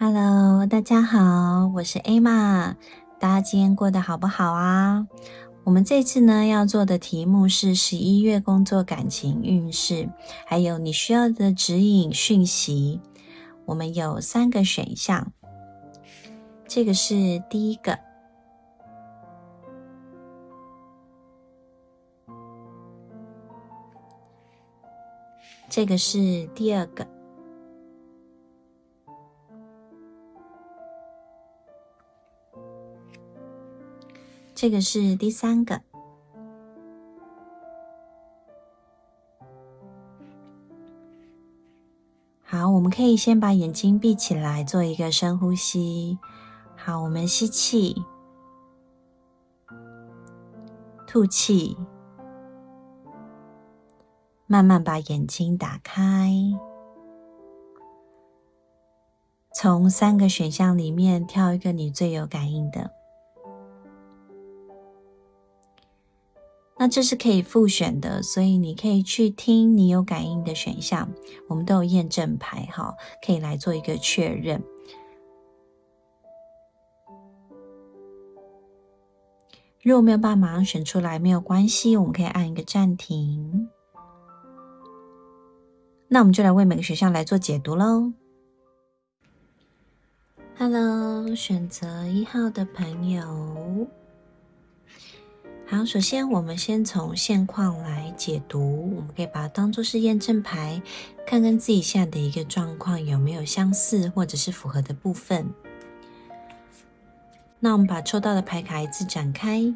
Hello，大家好，我是 Emma。大家今天过得好不好啊？我们这次呢要做的题目是十一月工作感情运势，还有你需要的指引讯息。我们有三个选项，这个是第一个，这个是第二个。这个是第三个。好，我们可以先把眼睛闭起来，做一个深呼吸。好，我们吸气，吐气，慢慢把眼睛打开，从三个选项里面挑一个你最有感应的。那这是可以复选的，所以你可以去听你有感应的选项，我们都有验证牌哈，可以来做一个确认。如果没有办法马上选出来，没有关系，我们可以按一个暂停。那我们就来为每个选项来做解读喽。Hello，选择一号的朋友。好，首先我们先从现况来解读，我们可以把它当做是验证牌，看看自己现在的一个状况有没有相似或者是符合的部分。那我们把抽到的牌卡一次展开。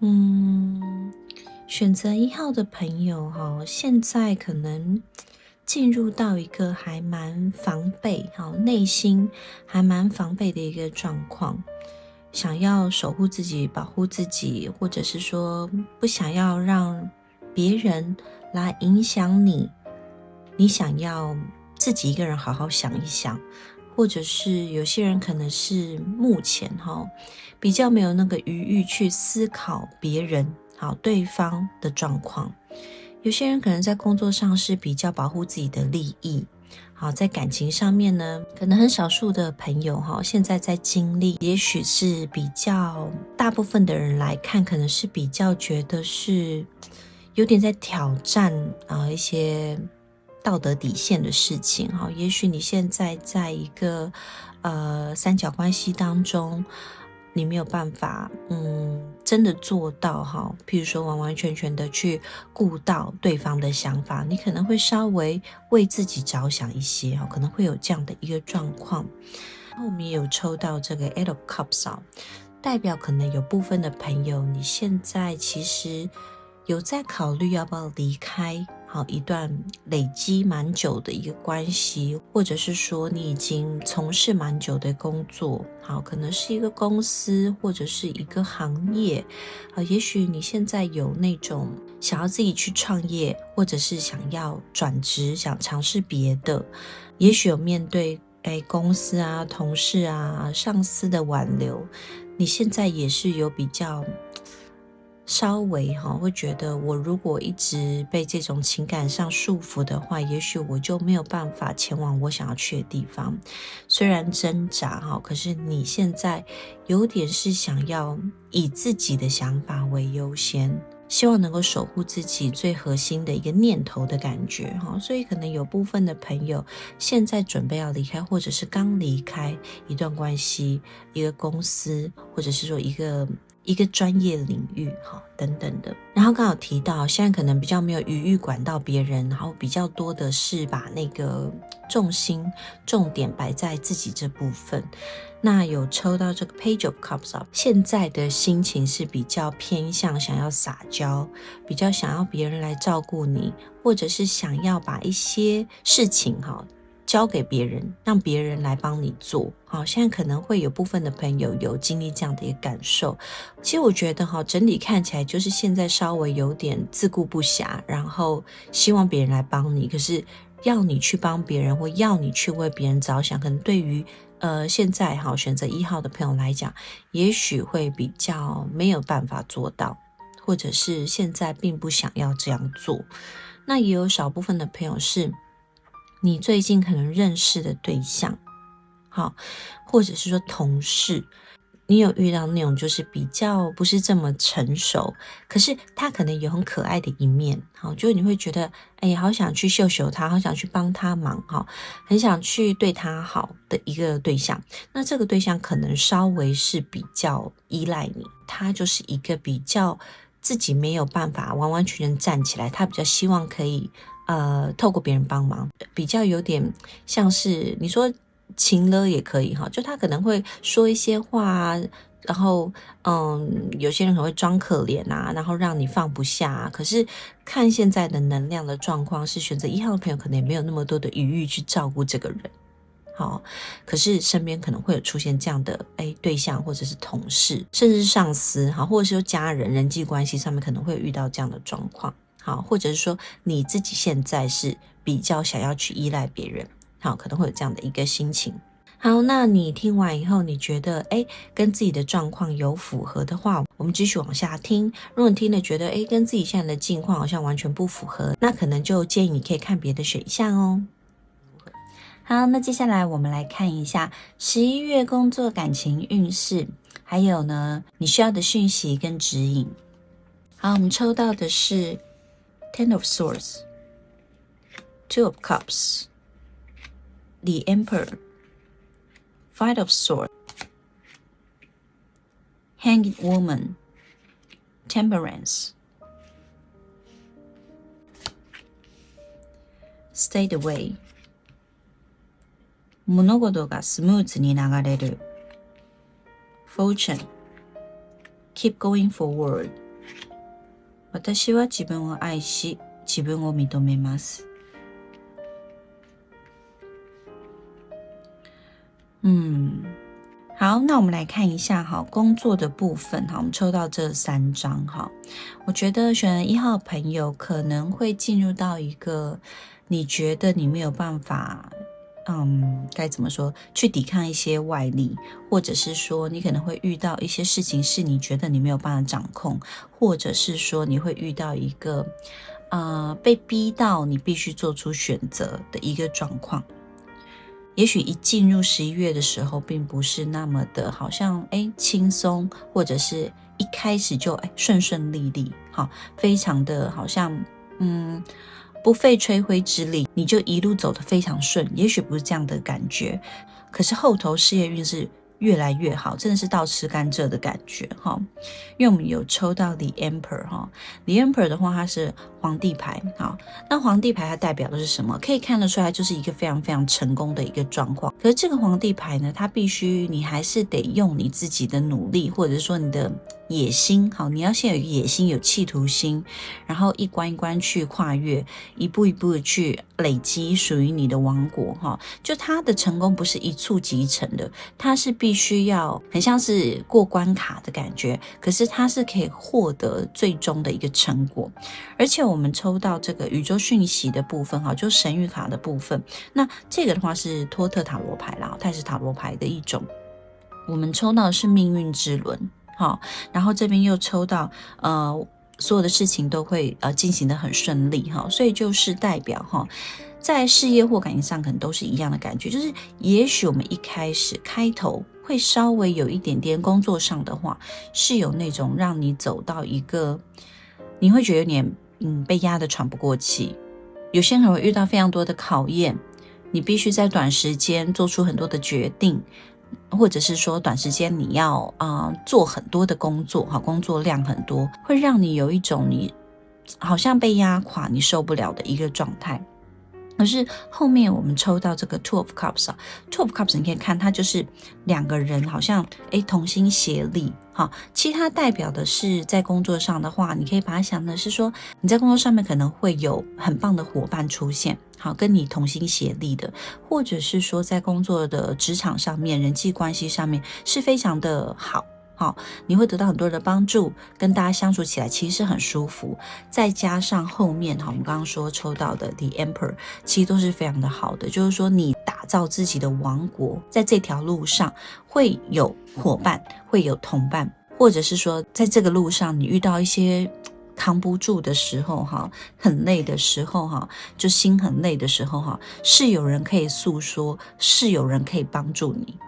嗯，选择一号的朋友哈，现在可能。进入到一个还蛮防备，好内心还蛮防备的一个状况，想要守护自己、保护自己，或者是说不想要让别人来影响你，你想要自己一个人好好想一想，或者是有些人可能是目前哈比较没有那个余裕去思考别人好对方的状况。有些人可能在工作上是比较保护自己的利益，好，在感情上面呢，可能很少数的朋友哈，现在在经历，也许是比较大部分的人来看，可能是比较觉得是有点在挑战啊一些道德底线的事情哈。也许你现在在一个呃三角关系当中。你没有办法，嗯，真的做到哈。譬如说，完完全全的去顾到对方的想法，你可能会稍微为自己着想一些哈，可能会有这样的一个状况。后面有抽到这个 Eight of Cups 啊，代表可能有部分的朋友，你现在其实有在考虑要不要离开。好一段累积蛮久的一个关系，或者是说你已经从事蛮久的工作，好，可能是一个公司或者是一个行业，啊，也许你现在有那种想要自己去创业，或者是想要转职，想尝试别的，也许有面对哎公司啊、同事啊、上司的挽留，你现在也是有比较。稍微哈会觉得，我如果一直被这种情感上束缚的话，也许我就没有办法前往我想要去的地方。虽然挣扎哈，可是你现在有点是想要以自己的想法为优先，希望能够守护自己最核心的一个念头的感觉哈。所以可能有部分的朋友现在准备要离开，或者是刚离开一段关系、一个公司，或者是说一个。一个专业领域，哈，等等的。然后刚好提到，现在可能比较没有余裕管到别人，然后比较多的是把那个重心、重点摆在自己这部分。那有抽到这个 Page of Cups 啊，现在的心情是比较偏向想要撒娇，比较想要别人来照顾你，或者是想要把一些事情，哈。交给别人，让别人来帮你做。好，现在可能会有部分的朋友有经历这样的一个感受。其实我觉得哈，整体看起来就是现在稍微有点自顾不暇，然后希望别人来帮你，可是要你去帮别人，或要你去为别人着想，可能对于呃现在哈选择一号的朋友来讲，也许会比较没有办法做到，或者是现在并不想要这样做。那也有少部分的朋友是，你最近可能认识的对象，好，或者是说同事。你有遇到那种就是比较不是这么成熟，可是他可能有很可爱的一面，好，就你会觉得，哎，好想去秀秀他，好想去帮他忙，哈，很想去对他好的一个对象。那这个对象可能稍微是比较依赖你，他就是一个比较自己没有办法完完全全站起来，他比较希望可以呃透过别人帮忙，比较有点像是你说。情了也可以哈，就他可能会说一些话，然后嗯，有些人可能会装可怜啊，然后让你放不下。啊可是看现在的能量的状况，是选择一号的朋友可能也没有那么多的余裕去照顾这个人。好，可是身边可能会有出现这样的哎对象，或者是同事，甚至是上司，好，或者是说家人，人际关系上面可能会遇到这样的状况。好，或者是说你自己现在是比较想要去依赖别人。好，可能会有这样的一个心情。好，那你听完以后，你觉得哎，跟自己的状况有符合的话，我们继续往下听。如果你听了觉得哎，跟自己现在的境况好像完全不符合，那可能就建议你可以看别的选项哦。好，那接下来我们来看一下十一月工作感情运势，还有呢你需要的讯息跟指引。好，我们抽到的是 Ten of Swords，Two of Cups。The Emperor, Fight of Swords, Hanged Woman, Temperance. Stay away. 物事がスムーズに流れる。Fortune. Keep going forward. 私は自分を愛し、自分を認めます。嗯，好，那我们来看一下哈，工作的部分哈，我们抽到这三张哈，我觉得选一号朋友可能会进入到一个你觉得你没有办法， 嗯，该怎么说，去抵抗一些外力，或者是说你可能会遇到一些事情是你觉得你没有办法掌控，或者是说你会遇到一个，呃，被逼到你必须做出选择的一个状况。也许一进入十一月的时候，并不是那么的，好像哎轻松，或者是一开始就哎顺顺利利，好，非常的好像嗯不费吹灰之力，你就一路走得非常顺。也许不是这样的感觉，可是后头事业运是。越来越好，真的是到吃甘蔗的感觉哈。因为我们有抽到 The Emperor 哈，The Emperor 的话，它是皇帝牌好。那皇帝牌它代表的是什么？可以看得出来，就是一个非常非常成功的一个状况。可是这个皇帝牌呢，它必须你还是得用你自己的努力，或者说你的。野心好，你要先有野心，有企图心，然后一关一关去跨越，一步一步的去累积属于你的王国哈。就他的成功不是一触即成的，他是必须要很像是过关卡的感觉，可是他是可以获得最终的一个成果。而且我我们抽到这个宇宙讯息的部分哈，就神谕卡的部分，那这个的话是托特塔罗牌啦，它也是塔罗牌的一种。我们抽到的是命运之轮。好，然后这边又抽到，呃，所有的事情都会呃进行的很顺利哈，所以就是代表哈，在事业或感情上可能都是一样的感觉，就是也许我们一开始开头会稍微有一点点工作上的话，是有那种让你走到一个你会觉得有点嗯被压得喘不过气，有些人会遇到非常多的考验，你必须在短时间做出很多的决定。或者是说，短时间你要啊做很多的工作，哈，工作量很多，会让你有一种你好像被压垮，你受不了的一个状态。可是后面我们抽到这个 Two of Cups 啊，Two of Cups 你可以看，它就是两个人好像诶同心协力，好。其他代表的是在工作上的话，你可以把它想的是说，你在工作上面可能会有很棒的伙伴出现，好跟你同心协力的，或者是说在工作的职场上面，人际关系上面是非常的好。好，你会得到很多人的帮助，跟大家相处起来其实是很舒服。再加上后面哈，我们刚刚说抽到的 The Emperor，其实都是非常的好的。就是说，你打造自己的王国，在这条路上会有伙伴，会有同伴，或者是说，在这个路上你遇到一些扛不住的时候哈，很累的时候哈，就心很累的时候哈，是有人可以诉说，是有人可以帮助你。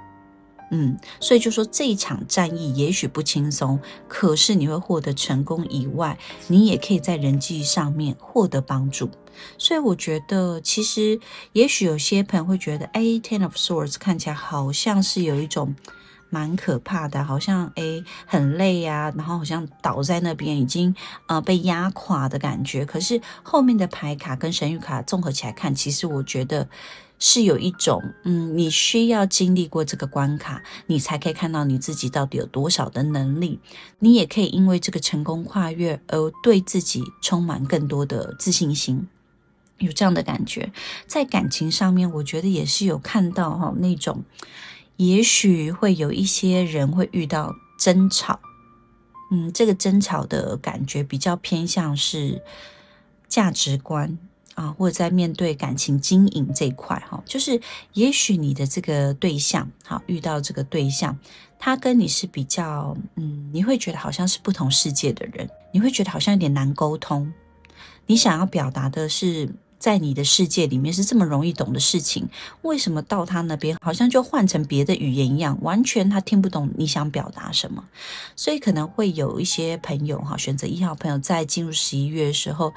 嗯，所以就说这一场战役也许不轻松，可是你会获得成功以外，你也可以在人际上面获得帮助。所以我觉得，其实也许有些朋友会觉得，哎，Ten of Swords 看起来好像是有一种蛮可怕的，好像哎很累呀，然后好像倒在那边已经呃被压垮的感觉。可是后面的牌卡跟神谕卡综合起来看，其实我觉得。是有一种，嗯，你需要经历过这个关卡，你才可以看到你自己到底有多少的能力。你也可以因为这个成功跨越而对自己充满更多的自信心，有这样的感觉。在感情上面，我觉得也是有看到哈，那种也许会有一些人会遇到争吵，嗯，这个争吵的感觉比较偏向是价值观。啊，或者在面对感情经营这一块，哈，就是也许你的这个对象，好遇到这个对象，他跟你是比较，嗯，你会觉得好像是不同世界的人，你会觉得好像有点难沟通。你想要表达的是，在你的世界里面是这么容易懂的事情，为什么到他那边好像就换成别的语言一样，完全他听不懂你想表达什么？所以可能会有一些朋友，哈，选择一号朋友在进入十一月的时候。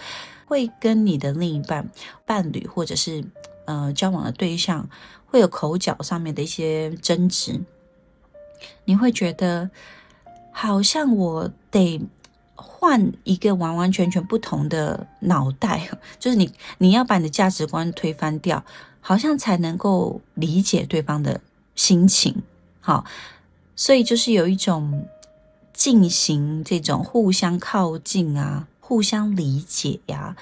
会跟你的另一半、伴侣或者是呃交往的对象，会有口角上面的一些争执。你会觉得好像我得换一个完完全全不同的脑袋，就是你你要把你的价值观推翻掉，好像才能够理解对方的心情。好，所以就是有一种进行这种互相靠近啊。互相理解呀，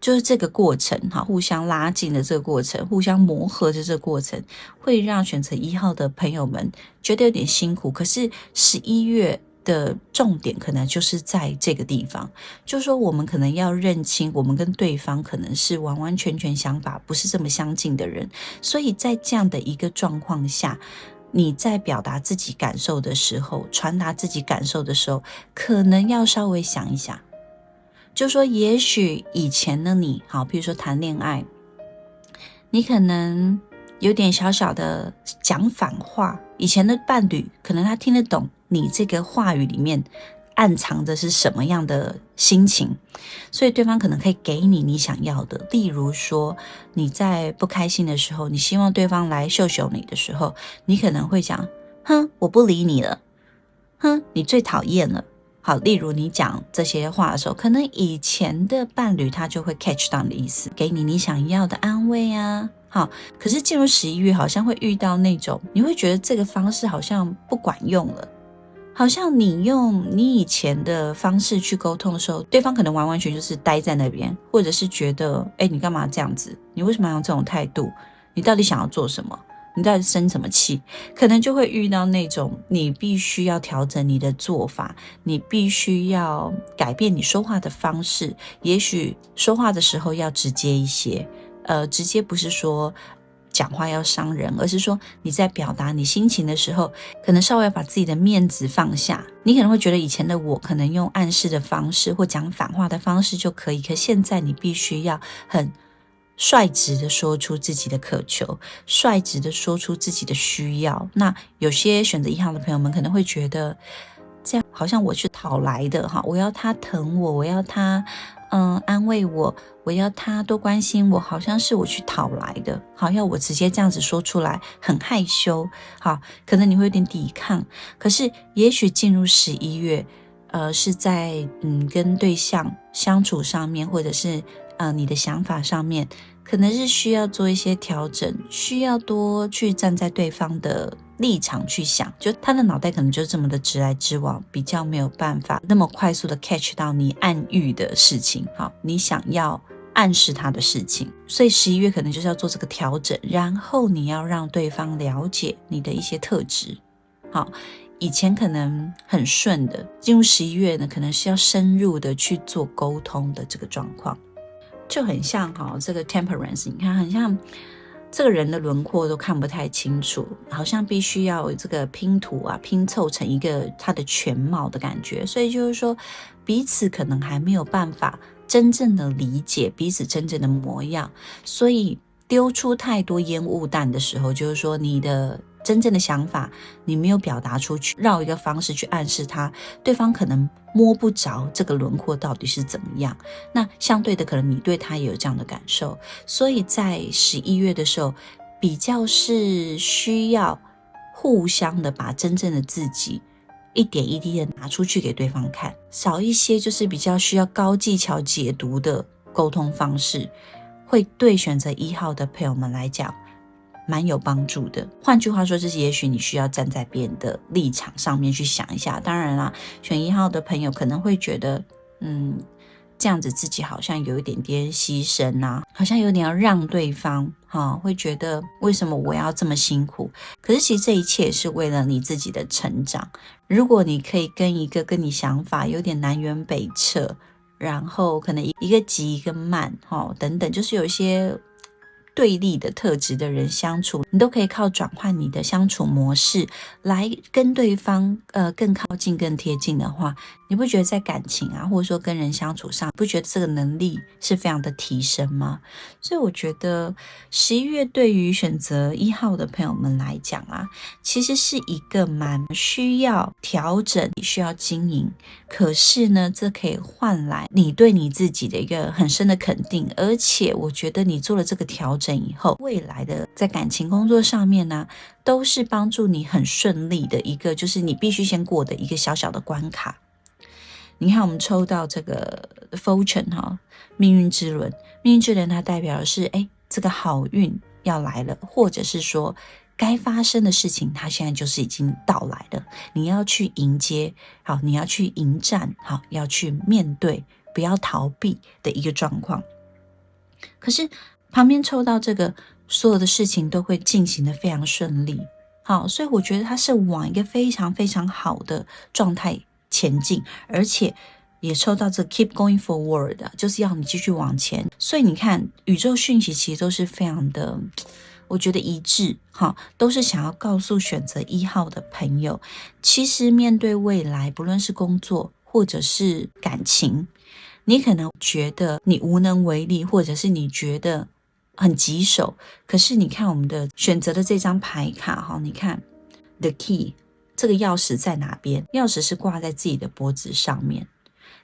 就是这个过程哈，互相拉近的这个过程，互相磨合的这个过程，会让选择一号的朋友们觉得有点辛苦。可是十一月的重点可能就是在这个地方，就是说我们可能要认清，我们跟对方可能是完完全全想法不是这么相近的人，所以在这样的一个状况下，你在表达自己感受的时候，传达自己感受的时候，可能要稍微想一想。就说，也许以前的你，好，比如说谈恋爱，你可能有点小小的讲反话。以前的伴侣，可能他听得懂你这个话语里面暗藏的是什么样的心情，所以对方可能可以给你你想要的。例如说，你在不开心的时候，你希望对方来秀秀你的时候，你可能会讲：“哼，我不理你了。”“哼，你最讨厌了。”好，例如你讲这些话的时候，可能以前的伴侣他就会 catch 到你的意思，给你你想要的安慰啊。好，可是进入十一月，好像会遇到那种，你会觉得这个方式好像不管用了，好像你用你以前的方式去沟通的时候，对方可能完完全就是待在那边，或者是觉得，哎，你干嘛这样子？你为什么要用这种态度？你到底想要做什么？你到底生什么气？可能就会遇到那种你必须要调整你的做法，你必须要改变你说话的方式。也许说话的时候要直接一些，呃，直接不是说讲话要伤人，而是说你在表达你心情的时候，可能稍微把自己的面子放下。你可能会觉得以前的我可能用暗示的方式或讲反话的方式就可以，可现在你必须要很。率直的说出自己的渴求，率直的说出自己的需要。那有些选择一号的朋友们可能会觉得，这样好像我去讨来的哈，我要他疼我，我要他嗯安慰我，我要他多关心我，好像是我去讨来的。好，要我直接这样子说出来，很害羞。好，可能你会有点抵抗。可是也许进入十一月，呃，是在嗯跟对象相处上面，或者是。呃，你的想法上面可能是需要做一些调整，需要多去站在对方的立场去想，就他的脑袋可能就这么的直来直往，比较没有办法那么快速的 catch 到你暗喻的事情，好，你想要暗示他的事情，所以十一月可能就是要做这个调整，然后你要让对方了解你的一些特质，好。以前可能很顺的，进入十一月呢，可能是要深入的去做沟通的这个状况，就很像哈，这个 temperance，你看很像这个人的轮廓都看不太清楚，好像必须要这个拼图啊拼凑成一个他的全貌的感觉，所以就是说彼此可能还没有办法真正的理解彼此真正的模样，所以丢出太多烟雾弹的时候，就是说你的。真正的想法，你没有表达出去，绕一个方式去暗示他，对方可能摸不着这个轮廓到底是怎么样。那相对的，可能你对他也有这样的感受，所以在十一月的时候，比较是需要互相的把真正的自己一点一滴的拿出去给对方看，少一些就是比较需要高技巧解读的沟通方式，会对选择一号的朋友们来讲。蛮有帮助的。换句话说，就是也许你需要站在别人的立场上面去想一下。当然啦，选一号的朋友可能会觉得，嗯，这样子自己好像有一点点牺牲啊，好像有点要让对方，哈，会觉得为什么我要这么辛苦？可是其实这一切是为了你自己的成长。如果你可以跟一个跟你想法有点南辕北辙，然后可能一个急一个慢，哈，等等，就是有一些。对立的特质的人相处，你都可以靠转换你的相处模式来跟对方呃更靠近、更贴近的话，你不觉得在感情啊，或者说跟人相处上，不觉得这个能力是非常的提升吗？所以我觉得十一月对于选择一号的朋友们来讲啊，其实是一个蛮需要调整、需要经营，可是呢，这可以换来你对你自己的一个很深的肯定，而且我觉得你做了这个调。整以后，未来的在感情工作上面呢，都是帮助你很顺利的一个，就是你必须先过的一个小小的关卡。你看，我们抽到这个 fortune 哈，命运之轮，命运之轮它代表的是，哎，这个好运要来了，或者是说该发生的事情，它现在就是已经到来了，你要去迎接，好，你要去迎战，好，要去面对，不要逃避的一个状况。可是。旁边抽到这个，所有的事情都会进行的非常顺利，好，所以我觉得它是往一个非常非常好的状态前进，而且也抽到这 keep going forward，就是要你继续往前。所以你看，宇宙讯息其实都是非常的，我觉得一致，哈，都是想要告诉选择一号的朋友，其实面对未来，不论是工作或者是感情，你可能觉得你无能为力，或者是你觉得。很棘手，可是你看我们的选择的这张牌卡哈，你看 the key 这个钥匙在哪边？钥匙是挂在自己的脖子上面，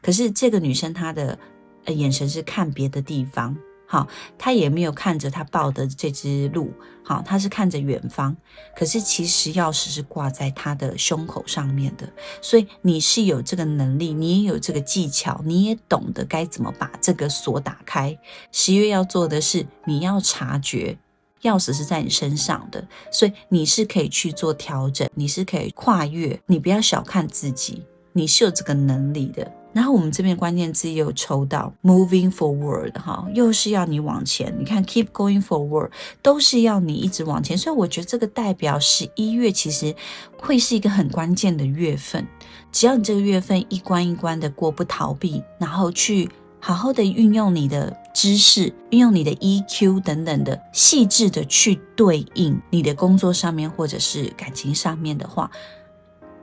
可是这个女生她的眼神是看别的地方。好，他也没有看着他抱的这只鹿，好，他是看着远方。可是其实钥匙是挂在他的胸口上面的，所以你是有这个能力，你也有这个技巧，你也懂得该怎么把这个锁打开。十月要做的是，你要察觉钥匙是在你身上的，所以你是可以去做调整，你是可以跨越，你不要小看自己，你是有这个能力的。然后我们这边关键字也有抽到 moving forward 哈，又是要你往前。你看 keep going forward 都是要你一直往前，所以我觉得这个代表十一月其实会是一个很关键的月份。只要你这个月份一关一关的过，不逃避，然后去好好的运用你的知识，运用你的 EQ 等等的细致的去对应你的工作上面或者是感情上面的话，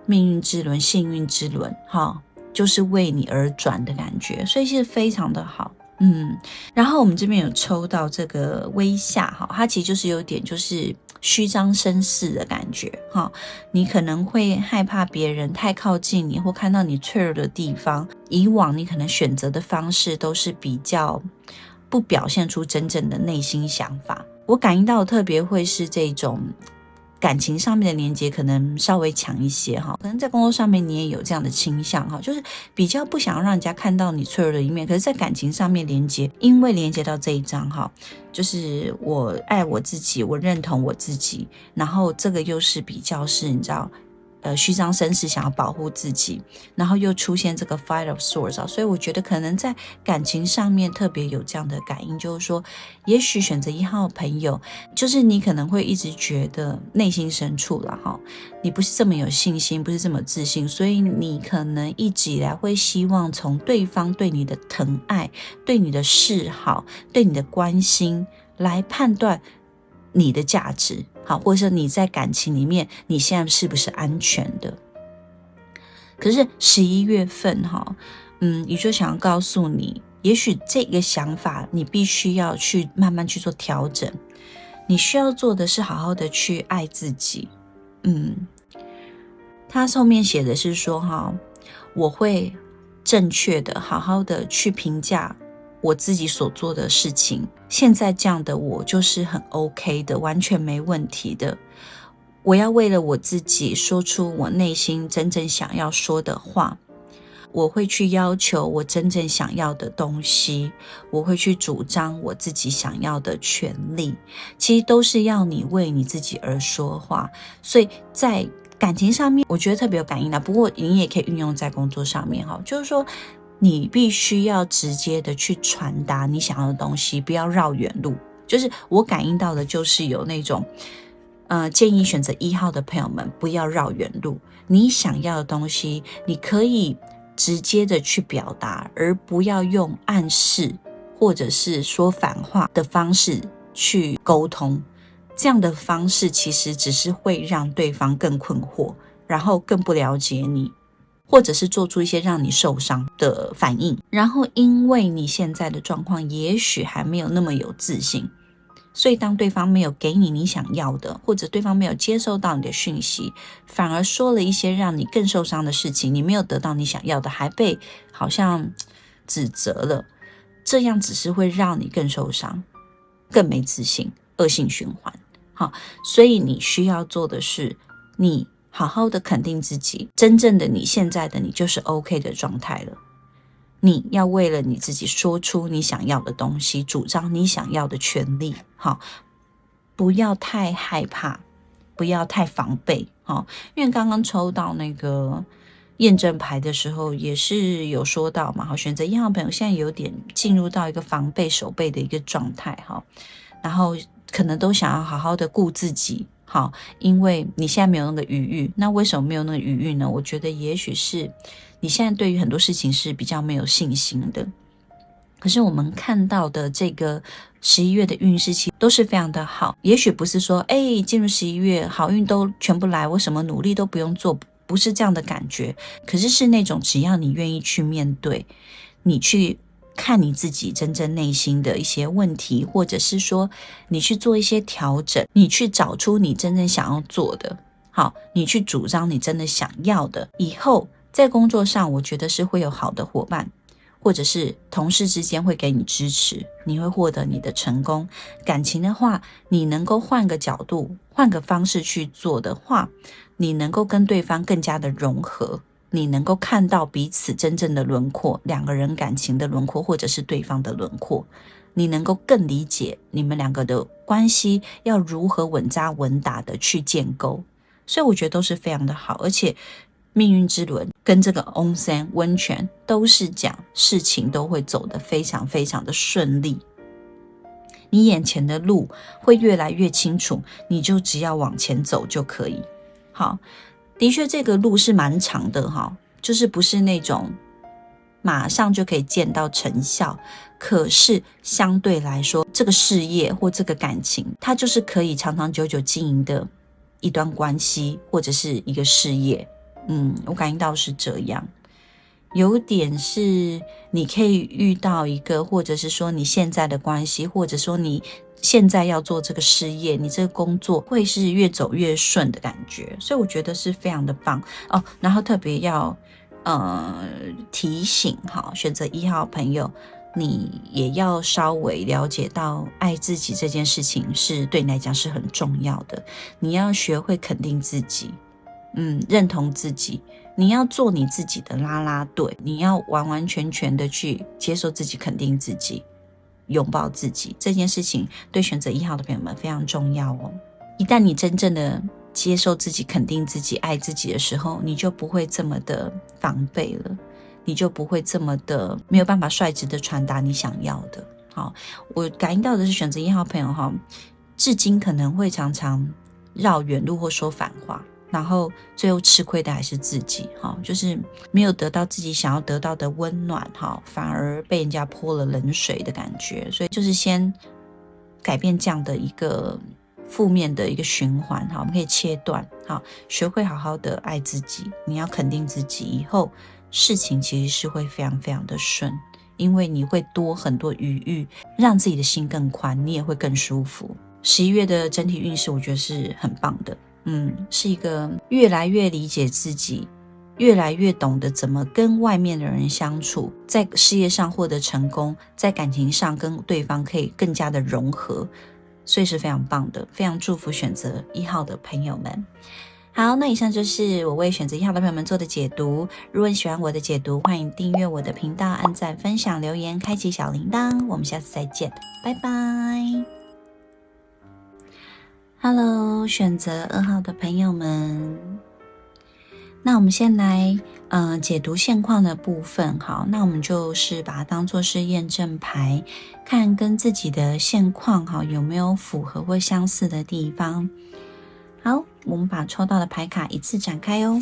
命运之轮、幸运之轮，哈。就是为你而转的感觉，所以是非常的好，嗯。然后我们这边有抽到这个微下哈，它其实就是有点就是虚张声势的感觉哈。你可能会害怕别人太靠近你或看到你脆弱的地方。以往你可能选择的方式都是比较不表现出真正的内心想法。我感应到特别会是这种。感情上面的连接可能稍微强一些哈，可能在工作上面你也有这样的倾向哈，就是比较不想要让人家看到你脆弱的一面。可是，在感情上面连接，因为连接到这一张哈，就是我爱我自己，我认同我自己，然后这个又是比较是你知道呃虚张声势，想要保护自己，然后又出现这个 Five of Swords 啊，所以我觉得可能在感情上面特别有这样的感应，就是说，也许选择一号朋友，就是你可能会一直觉得内心深处了哈，你不是这么有信心，不是这么自信，所以你可能一直以来会希望从对方对你的疼爱、对你的示好、对你的关心来判断你的价值。好，或者说你在感情里面，你现在是不是安全的？可是十一月份，哈，嗯，宇宙想要告诉你，也许这个想法你必须要去慢慢去做调整。你需要做的是好好的去爱自己。嗯，他后面写的是说，哈，我会正确的、好好的去评价。我自己所做的事情，现在这样的我就是很 OK 的，完全没问题的。我要为了我自己说出我内心真正想要说的话，我会去要求我真正想要的东西，我会去主张我自己想要的权利。其实都是要你为你自己而说话。所以在感情上面，我觉得特别有感应的。不过你也可以运用在工作上面哈，就是说。你必须要直接的去传达你想要的东西，不要绕远路。就是我感应到的，就是有那种，呃，建议选择一号的朋友们不要绕远路。你想要的东西，你可以直接的去表达，而不要用暗示或者是说反话的方式去沟通。这样的方式其实只是会让对方更困惑，然后更不了解你。或者是做出一些让你受伤的反应，然后因为你现在的状况也许还没有那么有自信，所以当对方没有给你你想要的，或者对方没有接收到你的讯息，反而说了一些让你更受伤的事情，你没有得到你想要的，还被好像指责了，这样只是会让你更受伤，更没自信，恶性循环。好，所以你需要做的是你。好好的肯定自己，真正的你现在的你就是 OK 的状态了。你要为了你自己说出你想要的东西，主张你想要的权利。好，不要太害怕，不要太防备。好，因为刚刚抽到那个验证牌的时候，也是有说到嘛。好，选择一号朋友现在有点进入到一个防备、守备的一个状态。哈，然后可能都想要好好的顾自己。好，因为你现在没有那个余裕，那为什么没有那个余裕呢？我觉得也许是你现在对于很多事情是比较没有信心的。可是我们看到的这个十一月的运势期都是非常的好，也许不是说哎进入十一月好运都全部来，我什么努力都不用做，不是这样的感觉。可是是那种只要你愿意去面对，你去。看你自己真正内心的一些问题，或者是说你去做一些调整，你去找出你真正想要做的，好，你去主张你真的想要的，以后在工作上，我觉得是会有好的伙伴，或者是同事之间会给你支持，你会获得你的成功。感情的话，你能够换个角度，换个方式去做的话，你能够跟对方更加的融合。你能够看到彼此真正的轮廓，两个人感情的轮廓，或者是对方的轮廓，你能够更理解你们两个的关系要如何稳扎稳打的去建构，所以我觉得都是非常的好，而且命运之轮跟这个 onsen 温泉都是讲事情都会走得非常非常的顺利，你眼前的路会越来越清楚，你就只要往前走就可以，好。的确，这个路是蛮长的哈，就是不是那种马上就可以见到成效。可是相对来说，这个事业或这个感情，它就是可以长长久久经营的一段关系或者是一个事业。嗯，我感应到是这样，有点是你可以遇到一个，或者是说你现在的关系，或者说你。现在要做这个事业，你这个工作会是越走越顺的感觉，所以我觉得是非常的棒哦。然后特别要呃提醒哈，选择一号朋友，你也要稍微了解到爱自己这件事情是对你来讲是很重要的。你要学会肯定自己，嗯，认同自己，你要做你自己的啦啦队，你要完完全全的去接受自己，肯定自己。拥抱自己这件事情，对选择一号的朋友们非常重要哦。一旦你真正的接受自己、肯定自己、爱自己的时候，你就不会这么的防备了，你就不会这么的没有办法率直的传达你想要的。好，我感应到的是选择一号朋友哈，至今可能会常常绕远路或说反话。然后最后吃亏的还是自己，哈，就是没有得到自己想要得到的温暖，哈，反而被人家泼了冷水的感觉。所以就是先改变这样的一个负面的一个循环，哈，我们可以切断，哈，学会好好的爱自己。你要肯定自己，以后事情其实是会非常非常的顺，因为你会多很多余裕，让自己的心更宽，你也会更舒服。十一月的整体运势，我觉得是很棒的。嗯，是一个越来越理解自己，越来越懂得怎么跟外面的人相处，在事业上获得成功，在感情上跟对方可以更加的融合，所以是非常棒的，非常祝福选择一号的朋友们。好，那以上就是我为选择一号的朋友们做的解读。如果你喜欢我的解读，欢迎订阅我的频道，按赞、分享、留言，开启小铃铛。我们下次再见，拜拜。Hello，选择二号的朋友们，那我们先来嗯解读现况的部分。好，那我们就是把它当做是验证牌，看跟自己的现况哈有没有符合或相似的地方。好，我们把抽到的牌卡一次展开哦。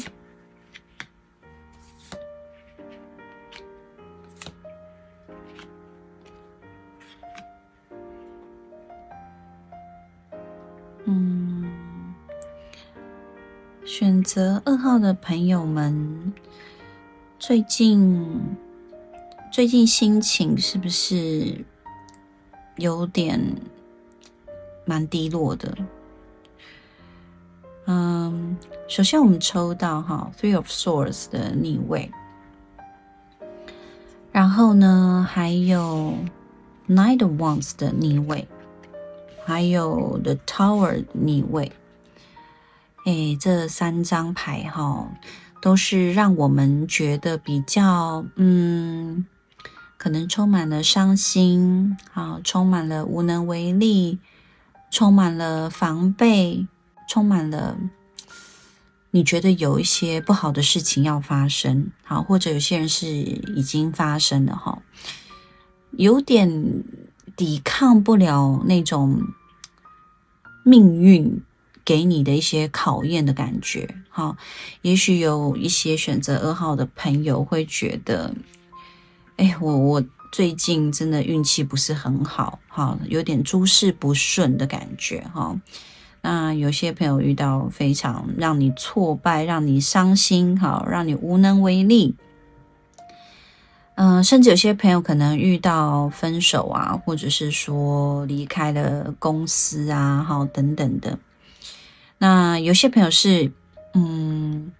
嗯选择二号的朋友们，最近最近心情是不是有点蛮低落的？嗯，首先我们抽到哈 Three of Swords 的逆位，然后呢还有 Knight of Wands 的逆位，还有 The Tower 逆位。哎，这三张牌哈，都是让我们觉得比较嗯，可能充满了伤心，好，充满了无能为力，充满了防备，充满了你觉得有一些不好的事情要发生，好，或者有些人是已经发生了哈，有点抵抗不了那种命运。给你的一些考验的感觉，哈，也许有一些选择二号的朋友会觉得，哎，我我最近真的运气不是很好，哈，有点诸事不顺的感觉，哈。那有些朋友遇到非常让你挫败、让你伤心，哈，让你无能为力，嗯，甚至有些朋友可能遇到分手啊，或者是说离开了公司啊，好，等等的。那有些朋友是，嗯，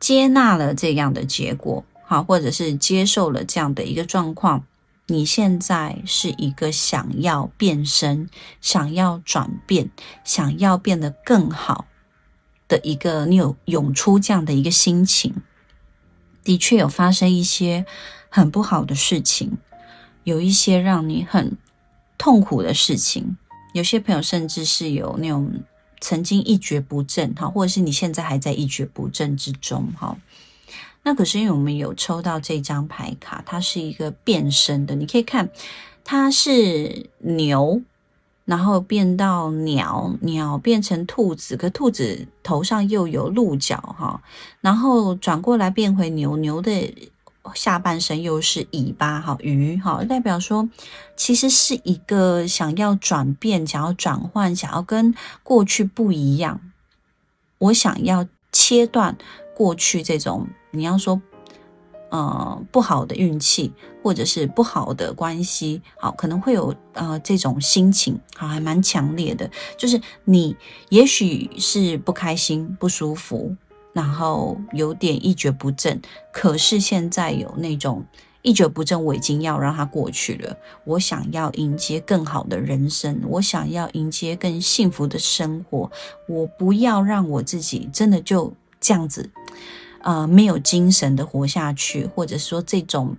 接纳了这样的结果，好，或者是接受了这样的一个状况。你现在是一个想要变身、想要转变、想要变得更好的一个，你有涌出这样的一个心情。的确有发生一些很不好的事情，有一些让你很痛苦的事情。有些朋友甚至是有那种。曾经一蹶不振，哈，或者是你现在还在一蹶不振之中，哈。那可是因为我们有抽到这张牌卡，它是一个变身的，你可以看，它是牛，然后变到鸟，鸟变成兔子，可兔子头上又有鹿角，哈，然后转过来变回牛，牛的。下半身又是尾巴，哈鱼，哈代表说，其实是一个想要转变、想要转换、想要跟过去不一样。我想要切断过去这种你要说，呃不好的运气或者是不好的关系，好可能会有呃这种心情，好还蛮强烈的，就是你也许是不开心、不舒服。然后有点一蹶不振，可是现在有那种一蹶不振，我已经要让它过去了。我想要迎接更好的人生，我想要迎接更幸福的生活。我不要让我自己真的就这样子，呃，没有精神的活下去，或者说这种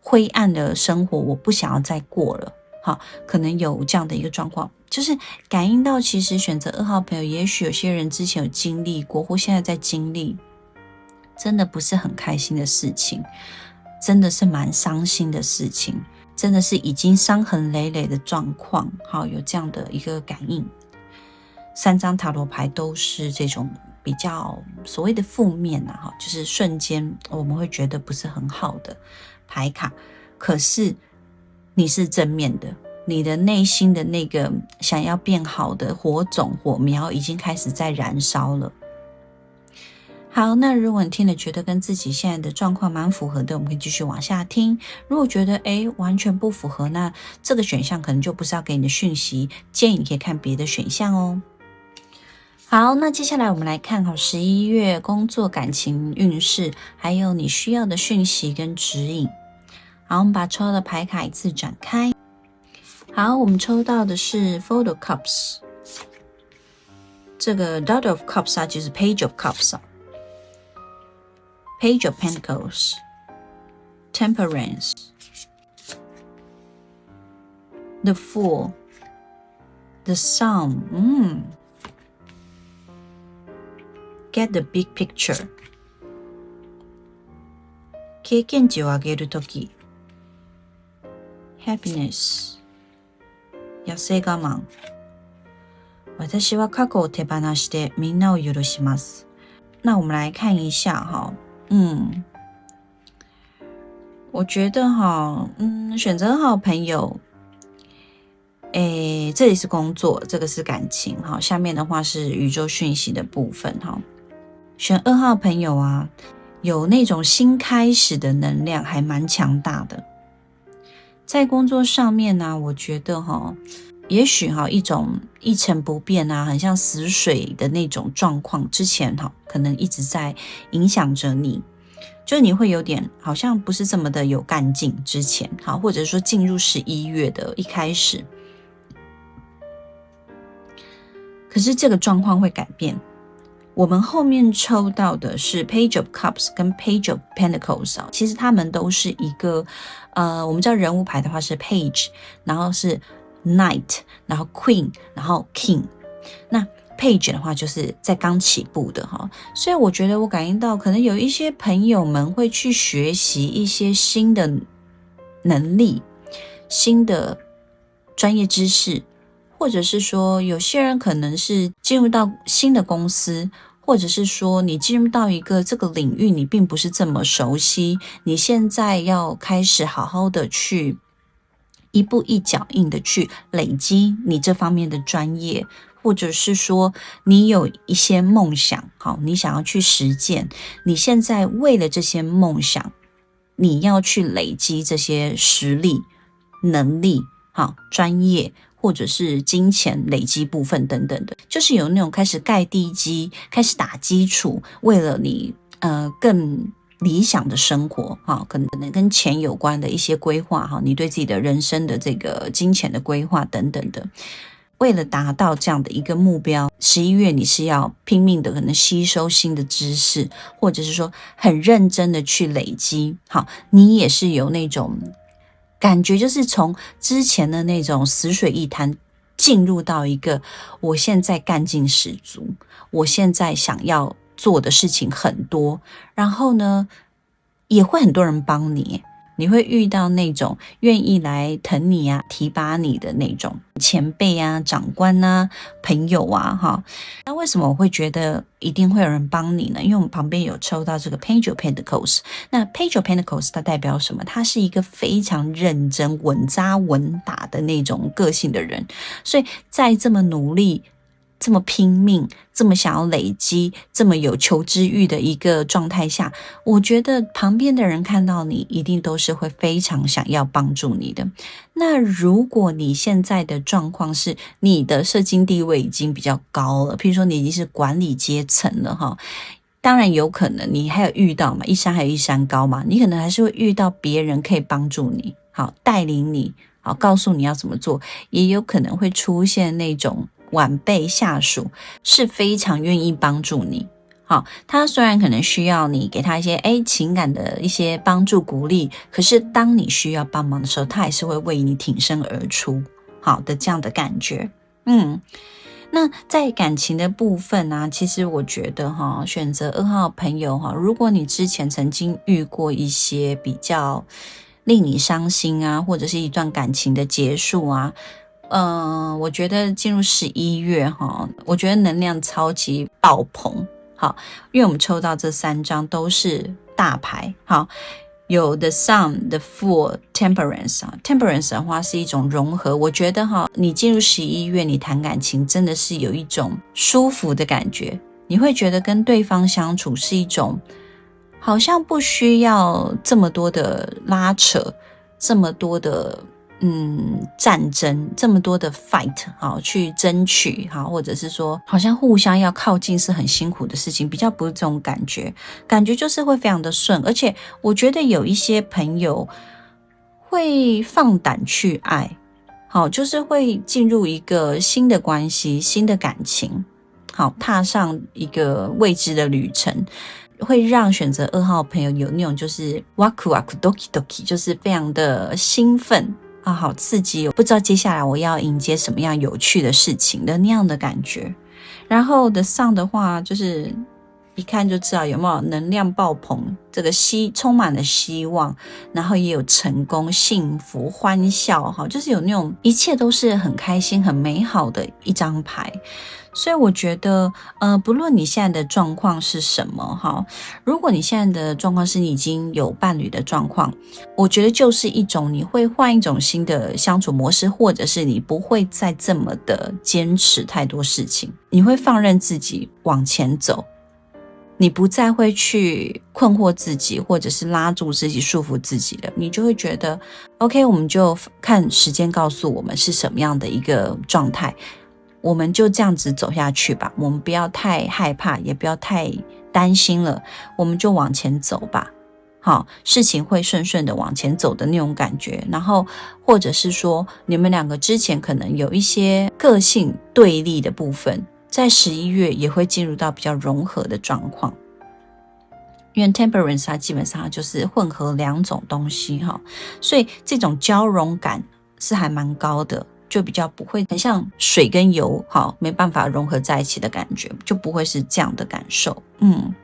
灰暗的生活，我不想要再过了。好，可能有这样的一个状况。就是感应到，其实选择二号朋友，也许有些人之前有经历过，或现在在经历，真的不是很开心的事情，真的是蛮伤心的事情，真的是已经伤痕累累的状况。好，有这样的一个感应。三张塔罗牌都是这种比较所谓的负面呐，哈，就是瞬间我们会觉得不是很好的牌卡。可是你是正面的，你的内心的那个想要变好的火种火苗已经开始在燃烧了。好，那如果你听了觉得跟自己现在的状况蛮符合的，我们可以继续往下听。如果觉得诶完全不符合，那这个选项可能就不是要给你的讯息，建议你可以看别的选项哦。好，那接下来我们来看哈十一月工作感情运势，还有你需要的讯息跟指引。好，我们把抽到的牌卡一次展开。好，我们抽到的是 Four of Cups，这个 Dot of Cups 啊，就是 Page of Cups 啊，Page of Pentacles，Temperance，The Fool，The Sun，嗯。get the big picture 経験値を上げるとき happiness 痩せ我慢私は過去を手放してみんなを許します。那我们来看一下哈，嗯，我觉得哈，嗯，选择好朋友，诶，这里是工作，这个是感情哈，下面的话是宇宙讯息的部分哈。选二号朋友啊，有那种新开始的能量，还蛮强大的。 在工作上面呢，我觉得哈，也许哈一种一成不变啊，很像死水的那种状况，之前哈可能一直在影响着你，就你会有点好像不是这么的有干劲。之前好，或者说进入十一月的一开始，可是这个状况会改变。我们后面抽到的是 Page of Cups 跟 Page of Pentacles 啊，其实他们都是一个，呃，我们知道人物牌的话是 Page，然后是 Knight，然后 Queen，然后 King。那 Page 的话就是在刚起步的哈，所以我觉得我感应到可能有一些朋友们会去学习一些新的能力、新的专业知识，或者是说有些人可能是进入到新的公司。或者是说，你进入到一个这个领域，你并不是这么熟悉，你现在要开始好好的去一步一脚印的去累积你这方面的专业，或者是说你有一些梦想，好，你想要去实践，你现在为了这些梦想，你要去累积这些实力、能力，好，专业。或者是金钱累积部分等等的，就是有那种开始盖地基、开始打基础，为了你呃更理想的生活哈，可能可能跟钱有关的一些规划哈，你对自己的人生的这个金钱的规划等等的，为了达到这样的一个目标，十一月你是要拼命的可能吸收新的知识，或者是说很认真的去累积，好，你也是有那种。感觉就是从之前的那种死水一潭，进入到一个我现在干劲十足，我现在想要做的事情很多，然后呢，也会很多人帮你。你会遇到那种愿意来疼你啊、提拔你的那种前辈啊、长官啊、朋友啊，哈。那为什么我会觉得一定会有人帮你呢？因为我们旁边有抽到这个 Page of Pentacles。那 Page of Pentacles 它代表什么？它是一个非常认真、稳扎稳打的那种个性的人，所以在这么努力。这么拼命，这么想要累积，这么有求知欲的一个状态下，我觉得旁边的人看到你，一定都是会非常想要帮助你的。那如果你现在的状况是你的社经地位已经比较高了，譬如说你已经是管理阶层了哈，当然有可能你还有遇到嘛，一山还有一山高嘛，你可能还是会遇到别人可以帮助你，好带领你，好告诉你要怎么做，也有可能会出现那种。晚辈下属是非常愿意帮助你，好，他虽然可能需要你给他一些哎情感的一些帮助鼓励，可是当你需要帮忙的时候，他还是会为你挺身而出，好的这样的感觉，嗯，那在感情的部分呢，其实我觉得哈，选择二号朋友哈，如果你之前曾经遇过一些比较令你伤心啊，或者是一段感情的结束啊，嗯，我觉得进入十一月哈，我觉得能量超级爆棚。好，因为我们抽到这三张都是大牌，好。有 the sun, the fool, temperance 啊，temperance 的话是一种融合。我觉得哈，你进入十一月，你谈感情真的是有一种舒服的感觉，你会觉得跟对方相处是一种好像不需要这么多的拉扯，这么多的。嗯，战争这么多的 fight 好去争取好，或者是说好像互相要靠近是很辛苦的事情，比较不是这种感觉，感觉就是会非常的顺，而且我觉得有一些朋友会放胆去爱，好，就是会进入一个新的关系、新的感情，好，踏上一个未知的旅程，会让选择二号朋友有那种就是哇酷哇酷 doki doki，就是非常的兴奋。啊，好刺激！我不知道接下来我要迎接什么样有趣的事情的那样的感觉。然后的上的话，就是一看就知道有没有能量爆棚，这个希充满了希望，然后也有成功、幸福、欢笑，哈，就是有那种一切都是很开心、很美好的一张牌。所以我觉得，呃，不论你现在的状况是什么，哈，如果你现在的状况是你已经有伴侣的状况，我觉得就是一种你会换一种新的相处模式，或者是你不会再这么的坚持太多事情，你会放任自己往前走，你不再会去困惑自己，或者是拉住自己、束缚自己的，你就会觉得，OK，我们就看时间告诉我们是什么样的一个状态。我们就这样子走下去吧，我们不要太害怕，也不要太担心了，我们就往前走吧。好，事情会顺顺的往前走的那种感觉。然后，或者是说，你们两个之前可能有一些个性对立的部分，在十一月也会进入到比较融合的状况。因为 temperance 它基本上就是混合两种东西哈，所以这种交融感是还蛮高的。就比较不会很像水跟油，好没办法融合在一起的感觉，就不会是这样的感受。嗯，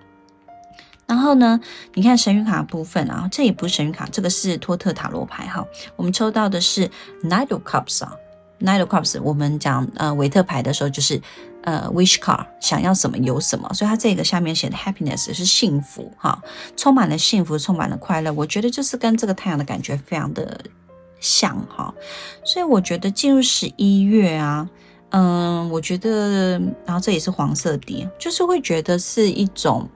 然后呢，你看神谕卡部分啊，这也不是神谕卡，这个是托特塔罗牌哈。我们抽到的是 Knight of Cups 啊，Knight of Cups。我们讲呃维特牌的时候，就是呃 Wish card，想要什么有什么，所以它这个下面写的 Happiness 是幸福哈，充满了幸福，充满了快乐。我觉得就是跟这个太阳的感觉非常的。像哈，所以我觉得进入十一月啊，嗯，我觉得，然后这也是黄色底，就是会觉得是一种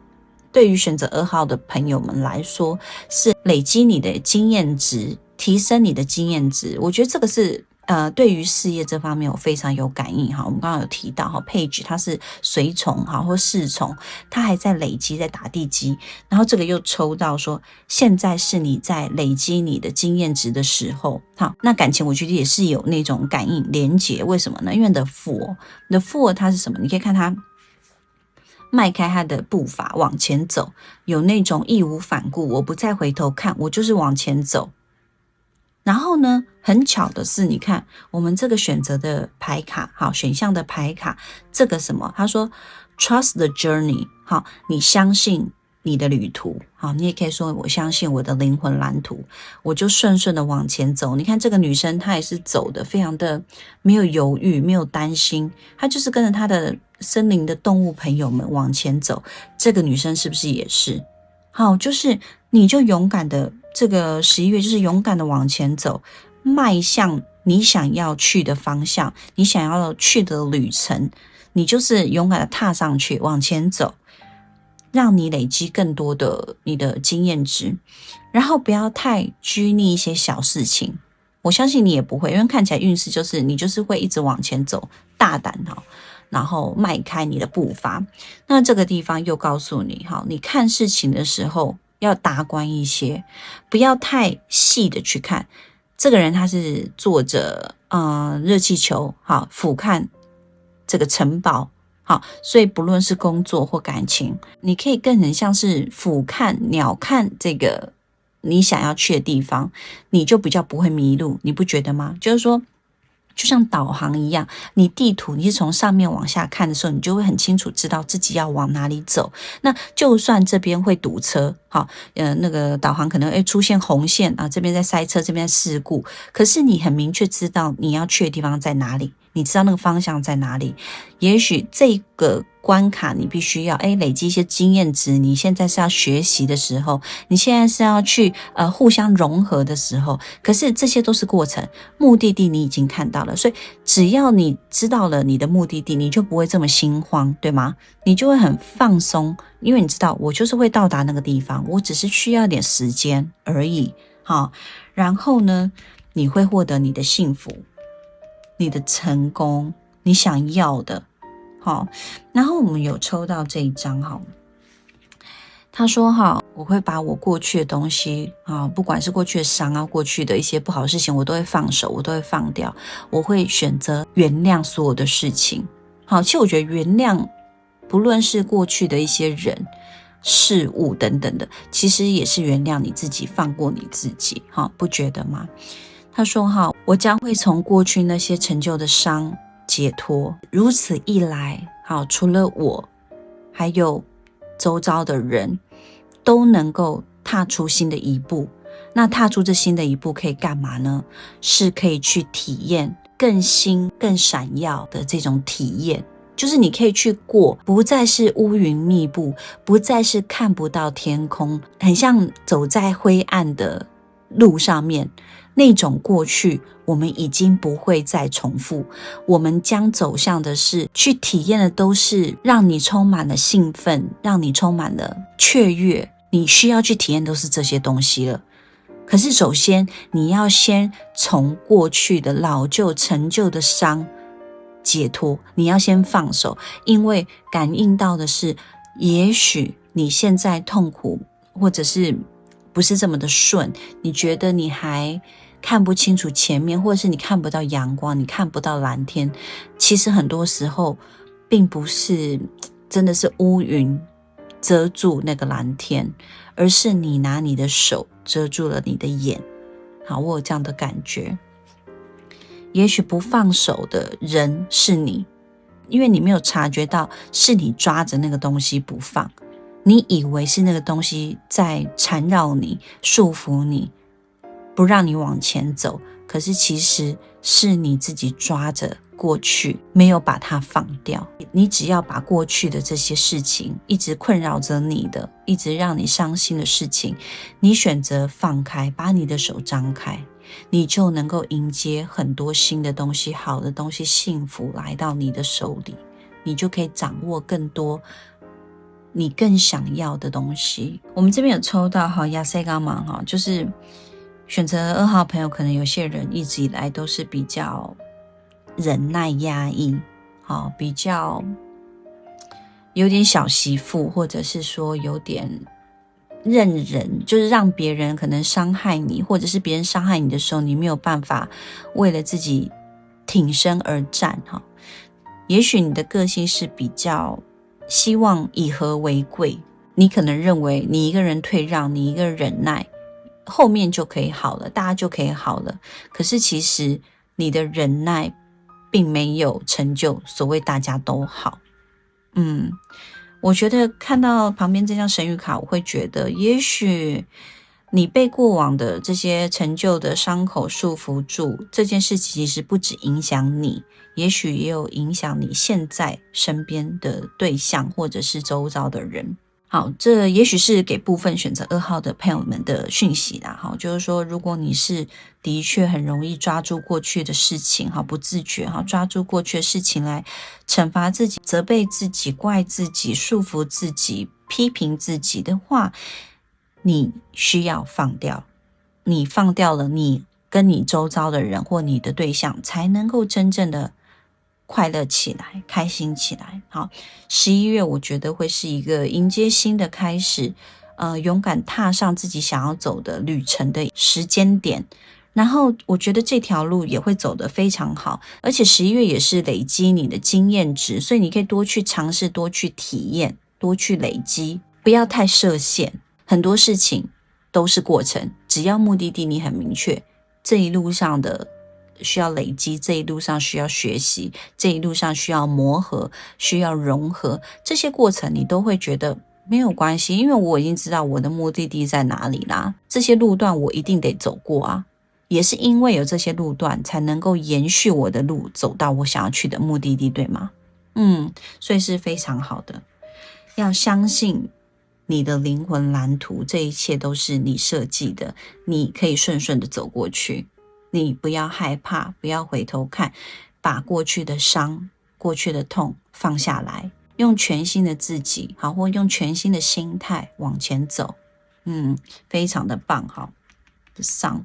对于选择二号的朋友们来说，是累积你的经验值，提升你的经验值。我觉得这个是。呃，对于事业这方面，我非常有感应哈。我们刚刚有提到哈，，Page 它是随从哈或侍从，它还在累积，在打地基。然后这个又抽到说，现在是你在累积你的经验值的时候。好，那感情我觉得也是有那种感应连接。为什么呢？因为的富，的佛它是什么？你可以看它迈开它的步伐往前走，有那种义无反顾，我不再回头看，我就是往前走。然后呢，很巧的是，你看我们这个选择的牌卡，好选项的牌卡，这个什么？他说，trust the journey，好，你相信你的旅途，好，你也可以说我相信我的灵魂蓝图，我就顺顺的往前走。你看这个女生，她也是走的非常的没有犹豫，没有担心，她就是跟着她的森林的动物朋友们往前走。这个女生是不是也是？好，就是你就勇敢的。这个十一月就是勇敢的往前走，迈向你想要去的方向，你想要去的旅程，你就是勇敢的踏上去往前走，让你累积更多的你的经验值，然后不要太拘泥一些小事情。我相信你也不会，因为看起来运势就是你就是会一直往前走，大胆哈，然后迈开你的步伐。那这个地方又告诉你哈，你看事情的时候。要达观一些，不要太细的去看。这个人他是坐着，嗯，热气球，好俯瞰这个城堡，好，所以不论是工作或感情，你可以更很像是俯瞰鸟瞰这个你想要去的地方，你就比较不会迷路，你不觉得吗？就是说，就像导航一样，你地图你是从上面往下看的时候，你就会很清楚知道自己要往哪里走。那就算这边会堵车，好，呃，那个导航可能会出现红线啊，这边在塞车，这边事故，可是你很明确知道你要去的地方在哪里。你知道那个方向在哪里？也许这个关卡你必须要哎累积一些经验值。你现在是要学习的时候，你现在是要去呃互相融合的时候。可是这些都是过程，目的地你已经看到了，所以只要你知道了你的目的地，你就不会这么心慌，对吗？你就会很放松，因为你知道我就是会到达那个地方，我只是需要点时间而已。好，然后呢，你会获得你的幸福。你的成功，你想要的，好。然后我们有抽到这一张哈，他说哈，我会把我过去的东西啊，不管是过去的伤啊，过去的一些不好的事情，我都会放手，我都会放掉，我会选择原谅所有的事情。好，其实我觉得原谅，不论是过去的一些人、事物等等的，其实也是原谅你自己，放过你自己，哈，不觉得吗？他说：“哈，我将会从过去那些陈旧的伤解脱。如此一来，好，除了我，还有周遭的人都能够踏出新的一步。那踏出这新的一步可以干嘛呢？是可以去体验更新、更闪耀的这种体验，就是你可以去过，不再是乌云密布，不再是看不到天空，很像走在灰暗的路上面。”那种过去，我们已经不会再重复。我们将走向的是去体验的，都是让你充满了兴奋，让你充满了雀跃。你需要去体验都是这些东西了。可是，首先你要先从过去的老旧、陈旧的伤解脱，你要先放手，因为感应到的是，也许你现在痛苦，或者是不是这么的顺，你觉得你还。看不清楚前面，或者是你看不到阳光，你看不到蓝天。其实很多时候，并不是真的是乌云遮住那个蓝天，而是你拿你的手遮住了你的眼。好，我有这样的感觉。也许不放手的人是你，因为你没有察觉到是你抓着那个东西不放，你以为是那个东西在缠绕你、束缚你。不让你往前走，可是其实是你自己抓着过去，没有把它放掉。你只要把过去的这些事情，一直困扰着你的，一直让你伤心的事情，你选择放开，把你的手张开，你就能够迎接很多新的东西、好的东西、幸福来到你的手里，你就可以掌握更多你更想要的东西。我们这边有抽到哈亚塞伽芒哈，就是。选择二号朋友，可能有些人一直以来都是比较忍耐压抑，好，比较有点小媳妇，或者是说有点认人，就是让别人可能伤害你，或者是别人伤害你的时候，你没有办法为了自己挺身而战，哈。也许你的个性是比较希望以和为贵，你可能认为你一个人退让，你一个人忍耐。后面就可以好了，大家就可以好了。可是其实你的忍耐并没有成就所谓大家都好。嗯，我觉得看到旁边这张神谕卡，我会觉得，也许你被过往的这些成就的伤口束缚住，这件事其实不止影响你，也许也有影响你现在身边的对象或者是周遭的人。好，这也许是给部分选择二号的朋友们的讯息啦。哈，就是说，如果你是的确很容易抓住过去的事情，哈，不自觉哈，抓住过去的事情来惩罚自己、责备自己、怪自己、束缚自己、批评自己的话，你需要放掉。你放掉了，你跟你周遭的人或你的对象，才能够真正的。快乐起来，开心起来。好，十一月我觉得会是一个迎接新的开始，呃，勇敢踏上自己想要走的旅程的时间点。然后我觉得这条路也会走得非常好，而且十一月也是累积你的经验值，所以你可以多去尝试，多去体验，多去累积，不要太设限。很多事情都是过程，只要目的地你很明确，这一路上的。需要累积，这一路上需要学习，这一路上需要磨合，需要融合，这些过程你都会觉得没有关系，因为我已经知道我的目的地在哪里啦。这些路段我一定得走过啊，也是因为有这些路段，才能够延续我的路，走到我想要去的目的地，对吗？嗯，所以是非常好的，要相信。你的灵魂蓝图，这一切都是你设计的，你可以顺顺的走过去。你不要害怕，不要回头看，把过去的伤、过去的痛放下来，用全新的自己，好，或用全新的心态往前走。嗯，非常的棒，哈，The Sun，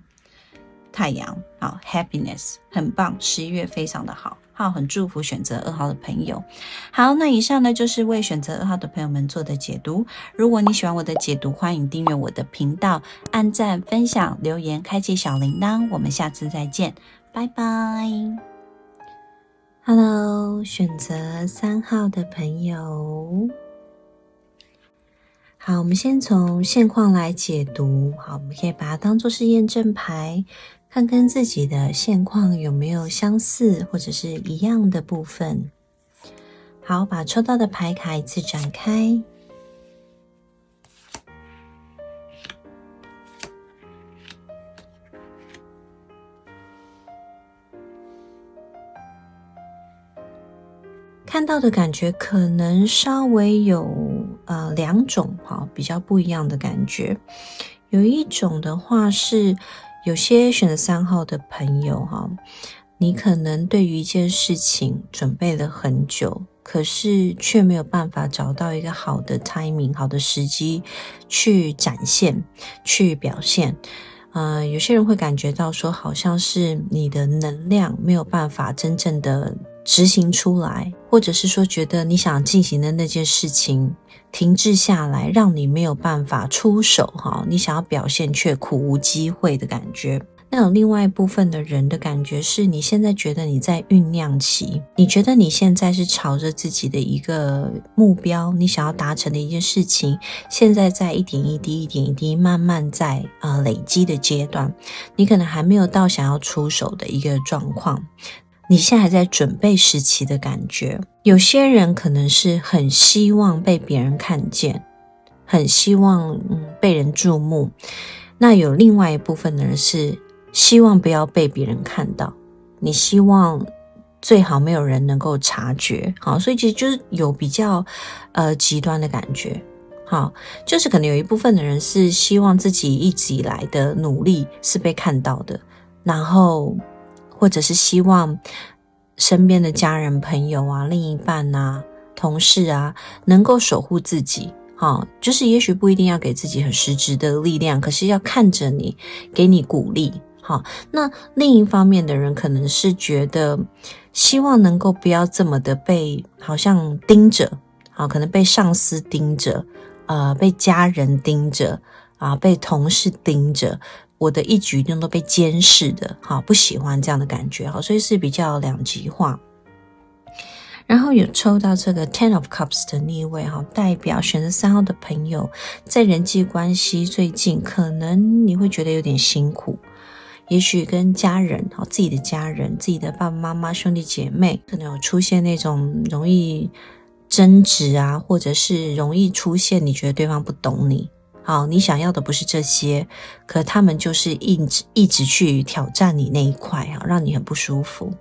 太阳，好，Happiness，很棒，十一月非常的好。好，很祝福选择二号的朋友。好，那以上呢就是为选择二号的朋友们做的解读。如果你喜欢我的解读，欢迎订阅我的频道，按赞、分享、留言、开启小铃铛。我们下次再见，拜拜。Hello，选择三号的朋友。好，我们先从现况来解读。好，我们可以把它当做是验证牌。看跟自己的现况有没有相似或者是一样的部分。好，把抽到的牌卡一次展开，看到的感觉可能稍微有呃两种哈比较不一样的感觉。有一种的话是。有些选择三号的朋友哈，你可能对于一件事情准备了很久，可是却没有办法找到一个好的 timing、好的时机去展现、去表现。呃，有些人会感觉到说，好像是你的能量没有办法真正的执行出来，或者是说觉得你想进行的那件事情。停滞下来，让你没有办法出手哈，你想要表现却苦无机会的感觉。那有另外一部分的人的感觉是，你现在觉得你在酝酿期，你觉得你现在是朝着自己的一个目标，你想要达成的一件事情，现在在一点一滴、一点一滴慢慢在呃累积的阶段，你可能还没有到想要出手的一个状况。你现在还在准备时期的感觉，有些人可能是很希望被别人看见，很希望嗯被人注目。那有另外一部分的人是希望不要被别人看到，你希望最好没有人能够察觉。好，所以其实就是有比较呃极端的感觉。好，就是可能有一部分的人是希望自己一直以来的努力是被看到的，然后。或者是希望身边的家人、朋友啊、另一半啊、同事啊，能够守护自己。哈，就是也许不一定要给自己很实质的力量，可是要看着你，给你鼓励。好，那另一方面的人可能是觉得希望能够不要这么的被好像盯着，好，可能被上司盯着，呃，被家人盯着，啊，被同事盯着。我的一举一动都被监视的，好不喜欢这样的感觉，好，所以是比较两极化。然后有抽到这个 Ten of Cups 的逆位，哈，代表选择三号的朋友在人际关系最近可能你会觉得有点辛苦，也许跟家人，好自己的家人、自己的爸爸妈妈、兄弟姐妹，可能有出现那种容易争执啊，或者是容易出现你觉得对方不懂你。好，你想要的不是这些，可他们就是一直一直去挑战你那一块啊，让你很不舒服。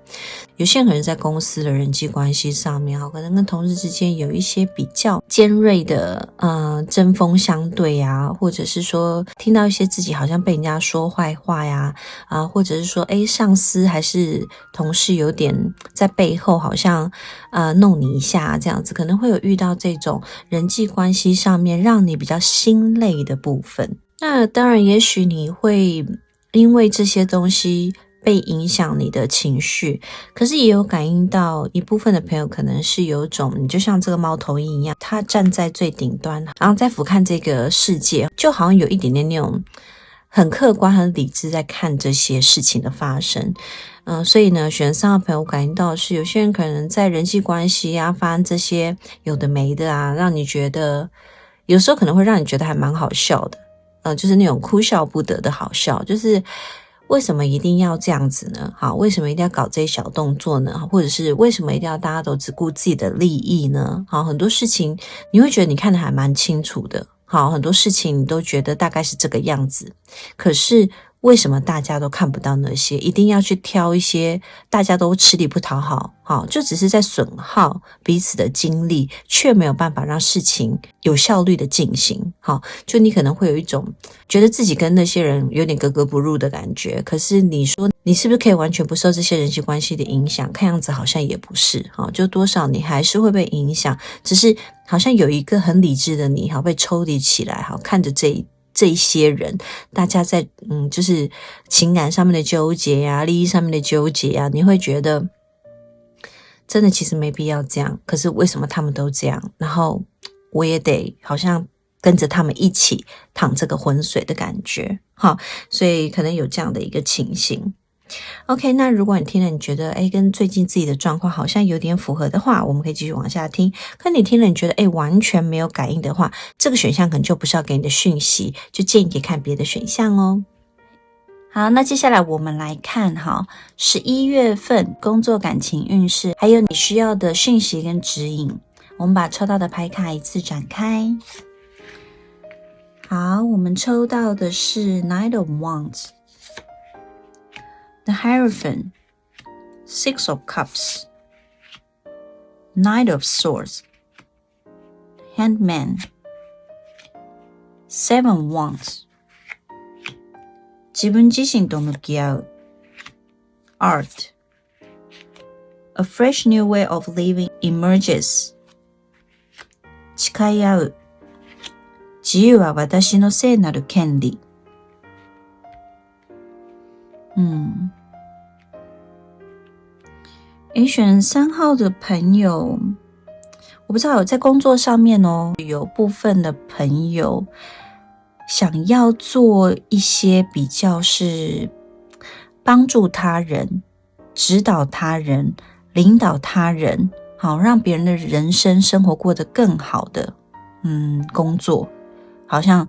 有些人可能在公司的人际关系上面，哈，可能跟同事之间有一些比较尖锐的，呃，针锋相对呀，或者是说听到一些自己好像被人家说坏话呀，啊，或者是说，哎，上司还是同事有点在背后好像，呃，弄你一下这样子，可能会有遇到这种人际关系上面让你比较心累。的部分，那当然，也许你会因为这些东西被影响你的情绪，可是也有感应到一部分的朋友可能是有种，你就像这个猫头鹰一样，它站在最顶端，然后在俯瞰这个世界，就好像有一点点那种很客观、很理智在看这些事情的发生。嗯，所以呢，选三的朋友感应到是有些人可能在人际关系啊，发生这些有的没的啊，让你觉得。有时候可能会让你觉得还蛮好笑的，呃，就是那种哭笑不得的好笑，就是为什么一定要这样子呢？好，为什么一定要搞这些小动作呢？或者是为什么一定要大家都只顾自己的利益呢？好，很多事情你会觉得你看的还蛮清楚的。好，很多事情你都觉得大概是这个样子，可是。为什么大家都看不到那些？一定要去挑一些大家都吃力不讨好，好，就只是在损耗彼此的精力，却没有办法让事情有效率的进行。好，就你可能会有一种觉得自己跟那些人有点格格不入的感觉。可是你说你是不是可以完全不受这些人际关系的影响？看样子好像也不是。好，就多少你还是会被影响，只是好像有一个很理智的你，好被抽离起来，好看着这一。这一些人，大家在嗯，就是情感上面的纠结呀，利益上面的纠结呀，你会觉得真的其实没必要这样。可是为什么他们都这样？然后我也得好像跟着他们一起淌这个浑水的感觉，哈，所以可能有这样的一个情形。OK，那如果你听了，你觉得哎，跟最近自己的状况好像有点符合的话，我们可以继续往下听。可你听了，你觉得哎，完全没有感应的话，这个选项可能就不是要给你的讯息，就建议你看别的选项哦。好，那接下来我们来看哈，十一月份工作感情运势，还有你需要的讯息跟指引。我们把抽到的牌卡一次展开。好，我们抽到的是 Knight of Wands。The Hierophant, Six of Cups, Knight of Swords, Handman, Seven Wands 自分自身と向き合う Art A fresh new way of living emerges 誓い合う自由は私の聖なる権利 嗯，诶，选三号的朋友，我不知道有在工作上面哦，有部分的朋友想要做一些比较是帮助他人、指导他人、领导他人，好让别人的人生生活过得更好的，嗯，工作，好像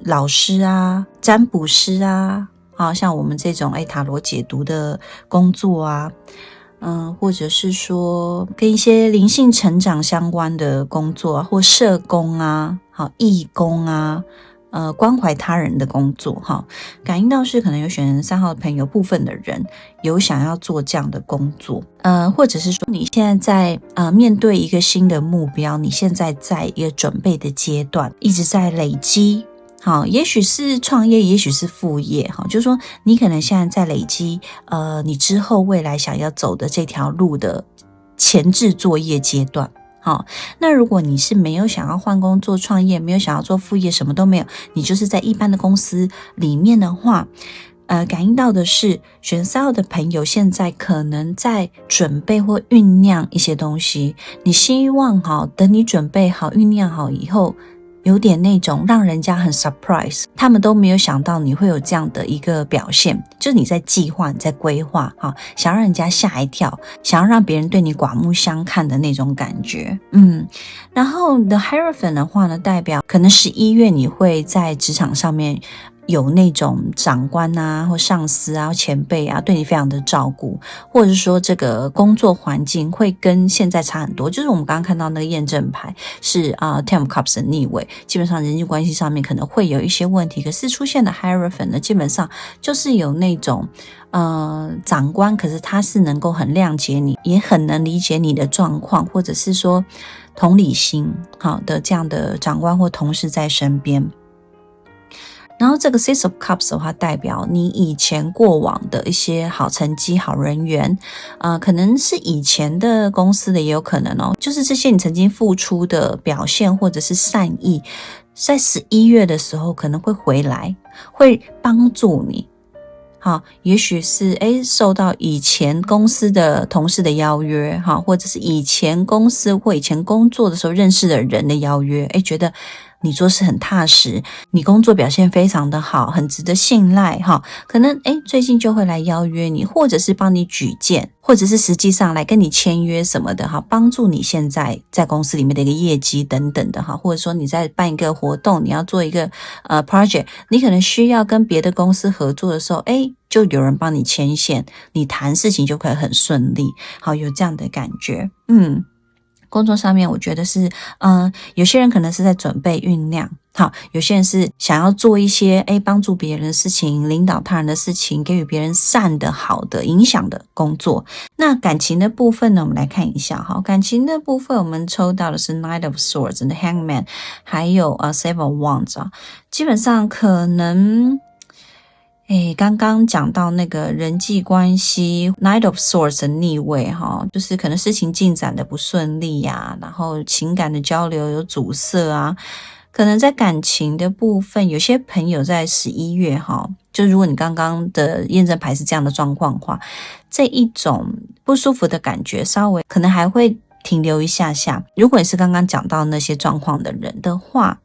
老师啊、占卜师啊。啊，像我们这种哎塔罗解读的工作啊，嗯，或者是说跟一些灵性成长相关的工作啊，或社工啊，好义工啊，呃，关怀他人的工作哈，感应到是可能有选三号的朋友部分的人有想要做这样的工作，呃，或者是说你现在在呃面对一个新的目标，你现在在一个准备的阶段，一直在累积。好，也许是创业，也许是副业，哈，就是说你可能现在在累积，呃，你之后未来想要走的这条路的前置作业阶段，好，那如果你是没有想要换工作创业，没有想要做副业，什么都没有，你就是在一般的公司里面的话，呃，感应到的是选三号的朋友现在可能在准备或酝酿一些东西，你希望哈，等你准备好、酝酿好以后。有点那种让人家很 surprise，他们都没有想到你会有这样的一个表现，就是你在计划、你在规划，哈，想让人家吓一跳，想要让别人对你刮目相看的那种感觉，嗯。然后 the hierophant 的话呢，代表可能十一月你会在职场上面。有那种长官啊，或上司啊，前辈啊，对你非常的照顾，或者是说这个工作环境会跟现在差很多。就是我们刚刚看到那个验证牌是啊，Ten Cups 的逆位，基本上人际关系上面可能会有一些问题。可是出现的 Hierophant 呢，基本上就是有那种呃长官，可是他是能够很谅解你，也很能理解你的状况，或者是说同理心好的这样的长官或同事在身边。然后这个 Six of Cups 的话，代表你以前过往的一些好成绩、好人缘，啊，可能是以前的公司的也有可能哦。就是这些你曾经付出的表现或者是善意，在十一月的时候可能会回来，会帮助你。好，也许是诶受到以前公司的同事的邀约，哈，或者是以前公司或以前工作的时候认识的人的邀约，诶觉得。你做事很踏实，你工作表现非常的好，很值得信赖哈。可能诶最近就会来邀约你，或者是帮你举荐，或者是实际上来跟你签约什么的哈，帮助你现在在公司里面的一个业绩等等的哈。或者说你在办一个活动，你要做一个呃 project，你可能需要跟别的公司合作的时候，诶就有人帮你牵线，你谈事情就可以很顺利。好，有这样的感觉，嗯。工作上面，我觉得是，嗯，有些人可能是在准备酝酿，好，有些人是想要做一些，哎，帮助别人的事情，领导他人的事情，给予别人善的、好的影响的工作。那感情的部分呢，我们来看一下，哈，感情的部分，我们抽到的是 Knight of Swords 的 Hangman，还有呃 Seven Wands 啊，基本上可能。哎，刚刚讲到那个人际关系，Knight of Swords 的逆位哈，就是可能事情进展的不顺利呀，然后情感的交流有阻塞啊，可能在感情的部分，有些朋友在十一月哈，就如果你刚刚的验证牌是这样的状况的话，这一种不舒服的感觉稍微可能还会停留一下下。如果你是刚刚讲到那些状况的人的话。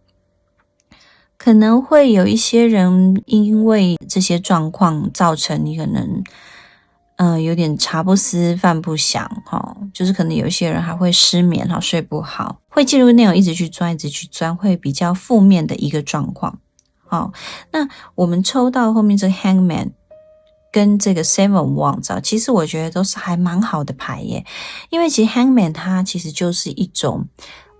可能会有一些人因为这些状况造成你可能，嗯，有点茶不思饭不想，哈，就是可能有一些人还会失眠，哈，睡不好，会进入那种一直去钻，一直去钻，会比较负面的一个状况。好，那我们抽到后面这个 Hangman 跟这个 Seven Wands，其实我觉得都是还蛮好的牌耶，因为其实 Hangman 它其实就是一种。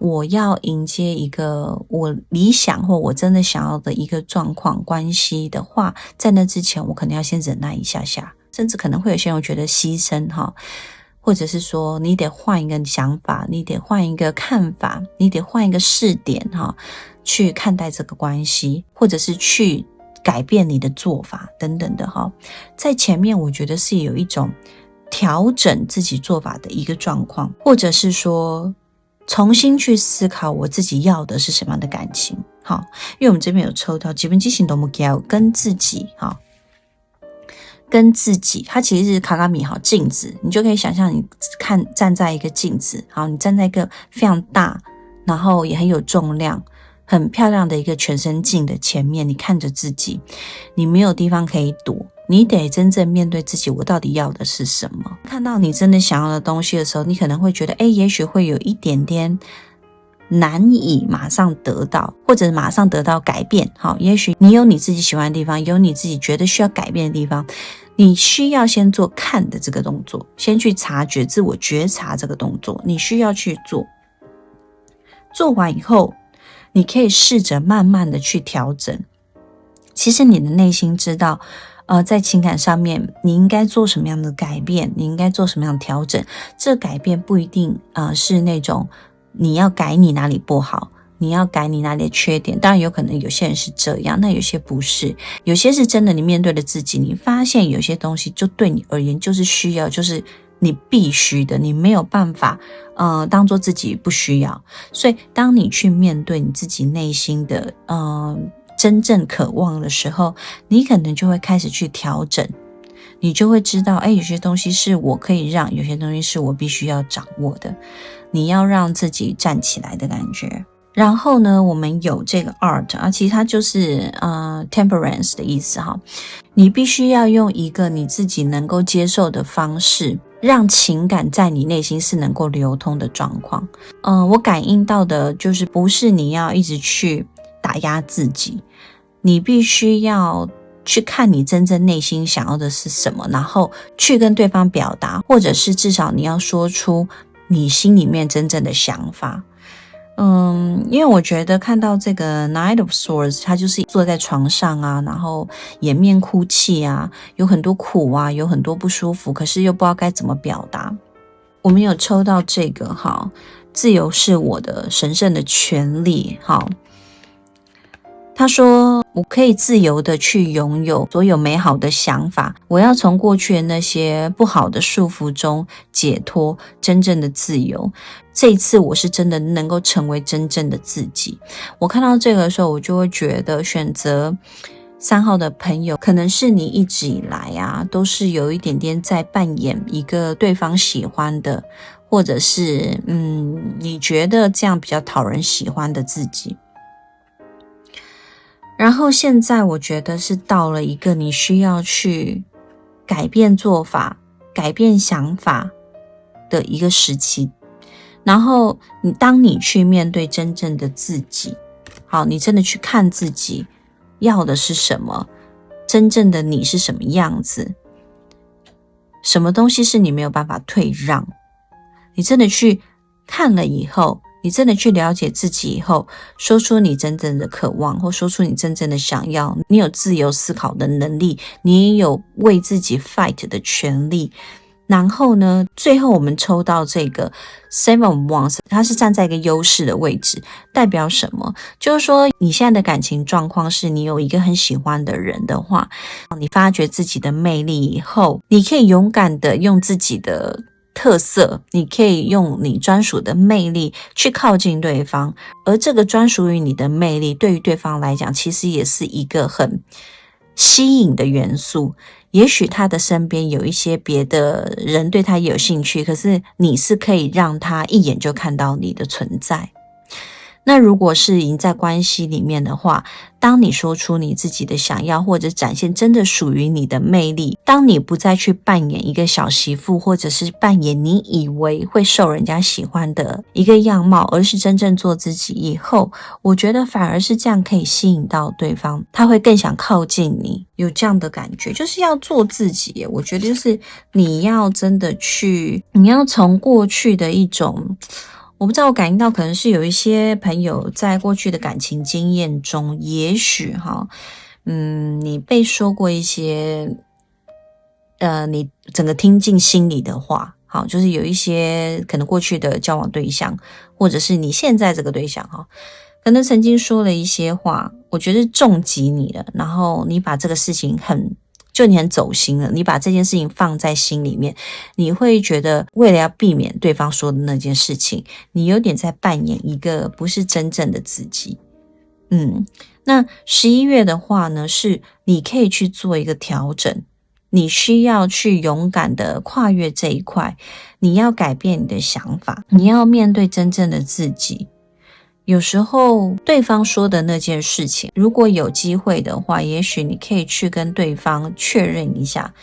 我要迎接一个我理想或我真的想要的一个状况关系的话，在那之前，我可能要先忍耐一下下，甚至可能会有些人觉得牺牲哈，或者是说你得换一个想法，你得换一个看法，你得换一个视点哈，去看待这个关系，或者是去改变你的做法等等的哈，在前面我觉得是有一种调整自己做法的一个状况，或者是说。重新去思考我自己要的是什么样的感情，好，因为我们这边有抽到基本激情的目标，跟自己，哈，跟自己，它其实是卡卡米，好镜子，你就可以想象你看站在一个镜子，好，你站在一个非常大，然后也很有重量。很漂亮的一个全身镜的前面，你看着自己，你没有地方可以躲，你得真正面对自己，我到底要的是什么？看到你真的想要的东西的时候，你可能会觉得，哎，也许会有一点点难以马上得到，或者马上得到改变。好，也许你有你自己喜欢的地方，有你自己觉得需要改变的地方，你需要先做看的这个动作，先去察觉、自我觉察这个动作，你需要去做。做完以后。你可以试着慢慢的去调整。其实你的内心知道，呃，在情感上面你应该做什么样的改变，你应该做什么样的调整。这改变不一定啊是那种你要改你哪里不好，你要改你哪里的缺点。当然有可能有些人是这样，那有些不是，有些是真的。你面对了自己，你发现有些东西就对你而言就是需要，就是。你必须的，你没有办法，呃，当做自己不需要。所以，当你去面对你自己内心的，呃，真正渴望的时候，你可能就会开始去调整，你就会知道，哎，有些东西是我可以让，有些东西是我必须要掌握的。你要让自己站起来的感觉。然后呢，我们有这个 art 啊，其实它就是呃 temperance 的意思哈。你必须要用一个你自己能够接受的方式。让情感在你内心是能够流通的状况。嗯，我感应到的就是不是你要一直去打压自己，你必须要去看你真正内心想要的是什么，然后去跟对方表达，或者是至少你要说出你心里面真正的想法。嗯，因为我觉得看到这个 Knight of Swords，他就是坐在床上啊，然后掩面哭泣啊，有很多苦啊，有很多不舒服，可是又不知道该怎么表达。我们有抽到这个哈，自由是我的神圣的权利，哈。他说：“我可以自由的去拥有所有美好的想法。我要从过去的那些不好的束缚中解脱，真正的自由。这一次，我是真的能够成为真正的自己。”我看到这个的时候，我就会觉得，选择三号的朋友，可能是你一直以来啊，都是有一点点在扮演一个对方喜欢的，或者是嗯，你觉得这样比较讨人喜欢的自己。然后现在我觉得是到了一个你需要去改变做法、改变想法的一个时期。然后你当你去面对真正的自己，好，你真的去看自己要的是什么，真正的你是什么样子，什么东西是你没有办法退让，你真的去看了以后。你真的去了解自己以后，说出你真正的渴望，或说出你真正的想要，你有自由思考的能力，你也有为自己 fight 的权利。然后呢，最后我们抽到这个 Seven Wands，它是站在一个优势的位置，代表什么？就是说你现在的感情状况是你有一个很喜欢的人的话，你发掘自己的魅力以后，你可以勇敢的用自己的。特色，你可以用你专属的魅力去靠近对方，而这个专属于你的魅力，对于对方来讲，其实也是一个很吸引的元素。也许他的身边有一些别的人对他有兴趣，可是你是可以让他一眼就看到你的存在。那如果是赢在关系里面的话，当你说出你自己的想要，或者展现真的属于你的魅力，当你不再去扮演一个小媳妇，或者是扮演你以为会受人家喜欢的一个样貌，而是真正做自己以后，我觉得反而是这样可以吸引到对方，他会更想靠近你，有这样的感觉，就是要做自己。我觉得就是你要真的去，你要从过去的一种。我不知道，我感应到可能是有一些朋友在过去的感情经验中，也许哈，嗯，你被说过一些，呃，你整个听进心里的话，好，就是有一些可能过去的交往对象，或者是你现在这个对象哈，可能曾经说了一些话，我觉得重击你了，然后你把这个事情很。就你很走心了，你把这件事情放在心里面，你会觉得为了要避免对方说的那件事情，你有点在扮演一个不是真正的自己。嗯，那十一月的话呢，是你可以去做一个调整，你需要去勇敢的跨越这一块，你要改变你的想法，你要面对真正的自己。有时候对方说的那件事情，如果有机会的话，也许你可以去跟对方确认一下，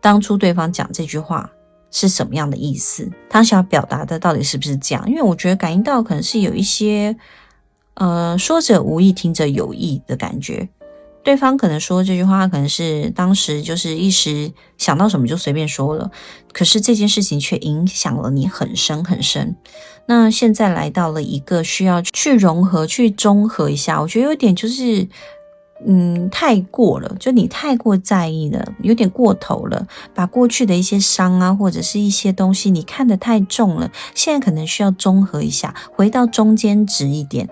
当初对方讲这句话是什么样的意思，他想表达的到底是不是这样？因为我觉得感应到可能是有一些，呃，说者无意，听者有意的感觉。对方可能说这句话，可能是当时就是一时想到什么就随便说了，可是这件事情却影响了你很深很深。那现在来到了一个需要去融合、去中和一下，我觉得有点就是，嗯，太过了，就你太过在意了，有点过头了，把过去的一些伤啊，或者是一些东西，你看得太重了。现在可能需要综合一下，回到中间值一点，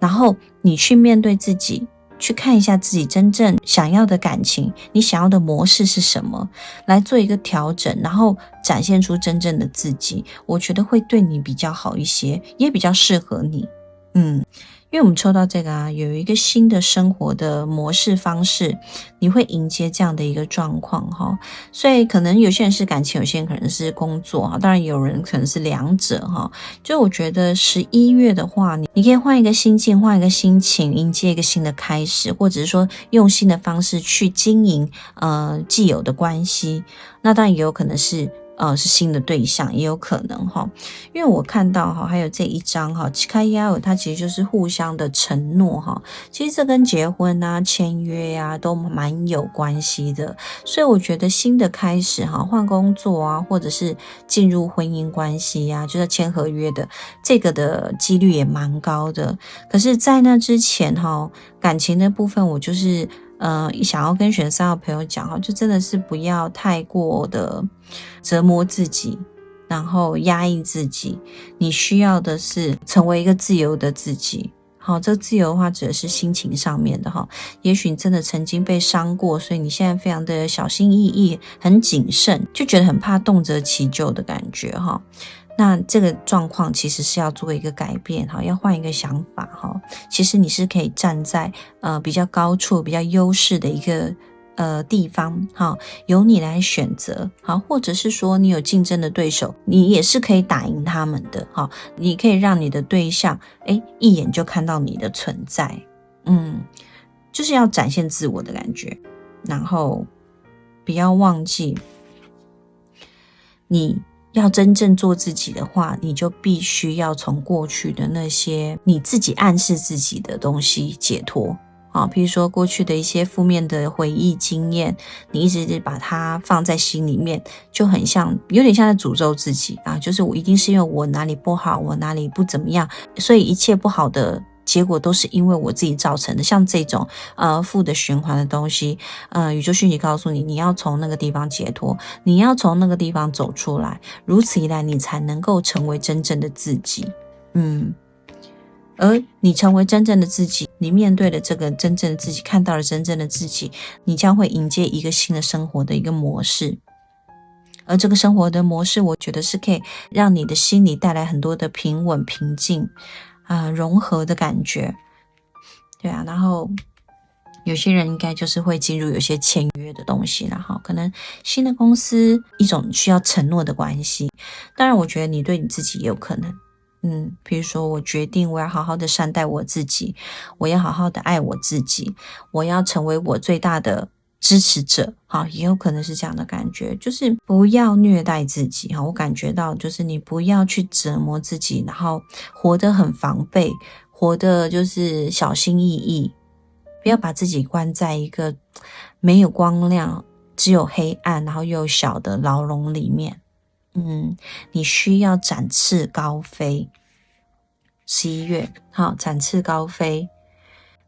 然后你去面对自己。去看一下自己真正想要的感情，你想要的模式是什么，来做一个调整，然后展现出真正的自己，我觉得会对你比较好一些，也比较适合你，嗯。因为我们抽到这个啊，有一个新的生活的模式方式，你会迎接这样的一个状况哈。所以可能有些人是感情，有些人可能是工作哈。当然有人可能是两者哈。就我觉得十一月的话，你你可以换一个心境，换一个心情，迎接一个新的开始，或者是说用新的方式去经营呃既有的关系。那当然也有可能是。呃，是新的对象也有可能哈，因为我看到哈，还有这一张哈，七开幺，它其实就是互相的承诺哈。其实这跟结婚啊、签约呀都蛮有关系的，所以我觉得新的开始哈，换工作啊，或者是进入婚姻关系呀，就是签合约的这个的几率也蛮高的。可是，在那之前哈，感情的部分，我就是。呃，想要跟选三号朋友讲哈，就真的是不要太过的折磨自己，然后压抑自己。你需要的是成为一个自由的自己。好，这个自由的话指的是心情上面的哈。也许你真的曾经被伤过，所以你现在非常的小心翼翼，很谨慎，就觉得很怕动辄起就的感觉哈。那这个状况其实是要做一个改变哈，要换一个想法哈。其实你是可以站在呃比较高处、比较优势的一个呃地方哈，由你来选择好，或者是说你有竞争的对手，你也是可以打赢他们的哈。你可以让你的对象哎一眼就看到你的存在，嗯。就是要展现自我的感觉，然后不要忘记，你要真正做自己的话，你就必须要从过去的那些你自己暗示自己的东西解脱。啊，比如说过去的一些负面的回忆经验，你一直把它放在心里面，就很像，有点像在诅咒自己啊。就是我一定是因为我哪里不好，我哪里不怎么样，所以一切不好的结果都是因为我自己造成的。像这种呃负的循环的东西，呃，宇宙讯息告诉你，你要从那个地方解脱，你要从那个地方走出来，如此一来，你才能够成为真正的自己。嗯。而你成为真正的自己，你面对的这个真正的自己，看到了真正的自己，你将会迎接一个新的生活的一个模式。而这个生活的模式，我觉得是可以让你的心里带来很多的平稳、平静啊，融合的感觉。对啊，然后有些人应该就是会进入有些签约的东西，然后可能新的公司一种需要承诺的关系。当然，我觉得你对你自己也有可能。嗯，比如说，我决定我要好好的善待我自己，我要好好的爱我自己，我要成为我最大的支持者。哈，也有可能是这样的感觉，就是不要虐待自己。哈，我感觉到就是你不要去折磨自己，然后活得很防备，活得就是小心翼翼，不要把自己关在一个没有光亮、只有黑暗，然后又小的牢笼里面。嗯，你需要展翅高飞。十一月，好，展翅高飞，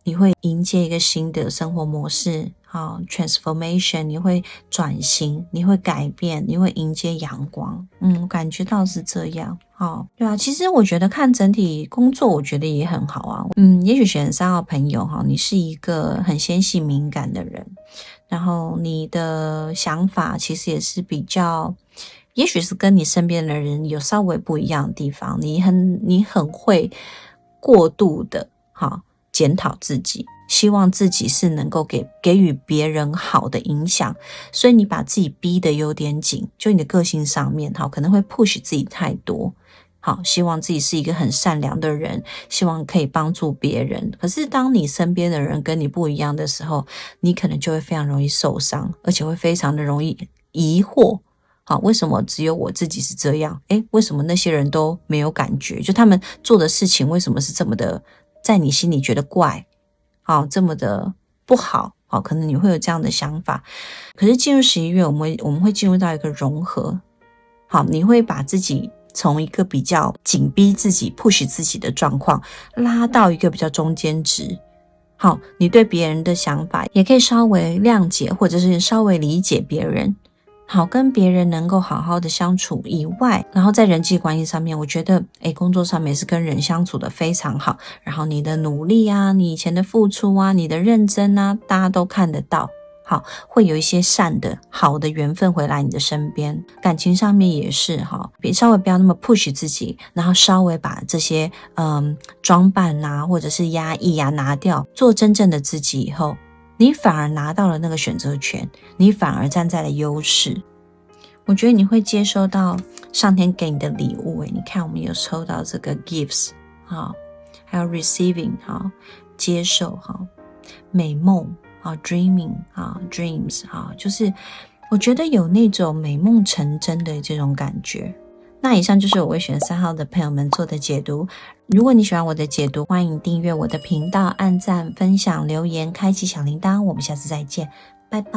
你会迎接一个新的生活模式，好，transformation，你会转型，你会改变，你会迎接阳光。嗯，感觉到是这样，好，对啊。其实我觉得看整体工作，我觉得也很好啊。嗯，也许选三号朋友哈，你是一个很纤细敏感的人，然后你的想法其实也是比较。也许是跟你身边的人有稍微不一样的地方，你很你很会过度的哈检讨自己，希望自己是能够给给予别人好的影响，所以你把自己逼得有点紧，就你的个性上面哈可能会 push 自己太多，好希望自己是一个很善良的人，希望可以帮助别人，可是当你身边的人跟你不一样的时候，你可能就会非常容易受伤，而且会非常的容易疑惑。好，为什么只有我自己是这样？诶，为什么那些人都没有感觉？就他们做的事情为什么是这么的，在你心里觉得怪？好，这么的不好？好，可能你会有这样的想法。可是进入十一月，我们我们会进入到一个融合。好，你会把自己从一个比较紧逼自己、push 自己的状况，拉到一个比较中间值。好，你对别人的想法也可以稍微谅解，或者是稍微理解别人。好，跟别人能够好好的相处以外，然后在人际关系上面，我觉得，诶工作上面是跟人相处的非常好。然后你的努力啊，你以前的付出啊，你的认真啊，大家都看得到。好，会有一些善的好的缘分回来你的身边。感情上面也是哈，别稍微不要那么 push 自己，然后稍微把这些嗯装扮啊，或者是压抑啊拿掉，做真正的自己以后。你反而拿到了那个选择权，你反而站在了优势。我觉得你会接收到上天给你的礼物。诶，你看，我们有抽到这个 gifts，哈，还有 receiving，哈，接受，哈，美梦，啊，dreaming，啊，dreams，啊，就是我觉得有那种美梦成真的这种感觉。那以上就是我为选三号的朋友们做的解读。如果你喜欢我的解读，欢迎订阅我的频道，按赞、分享、留言、开启小铃铛。我们下次再见，拜拜。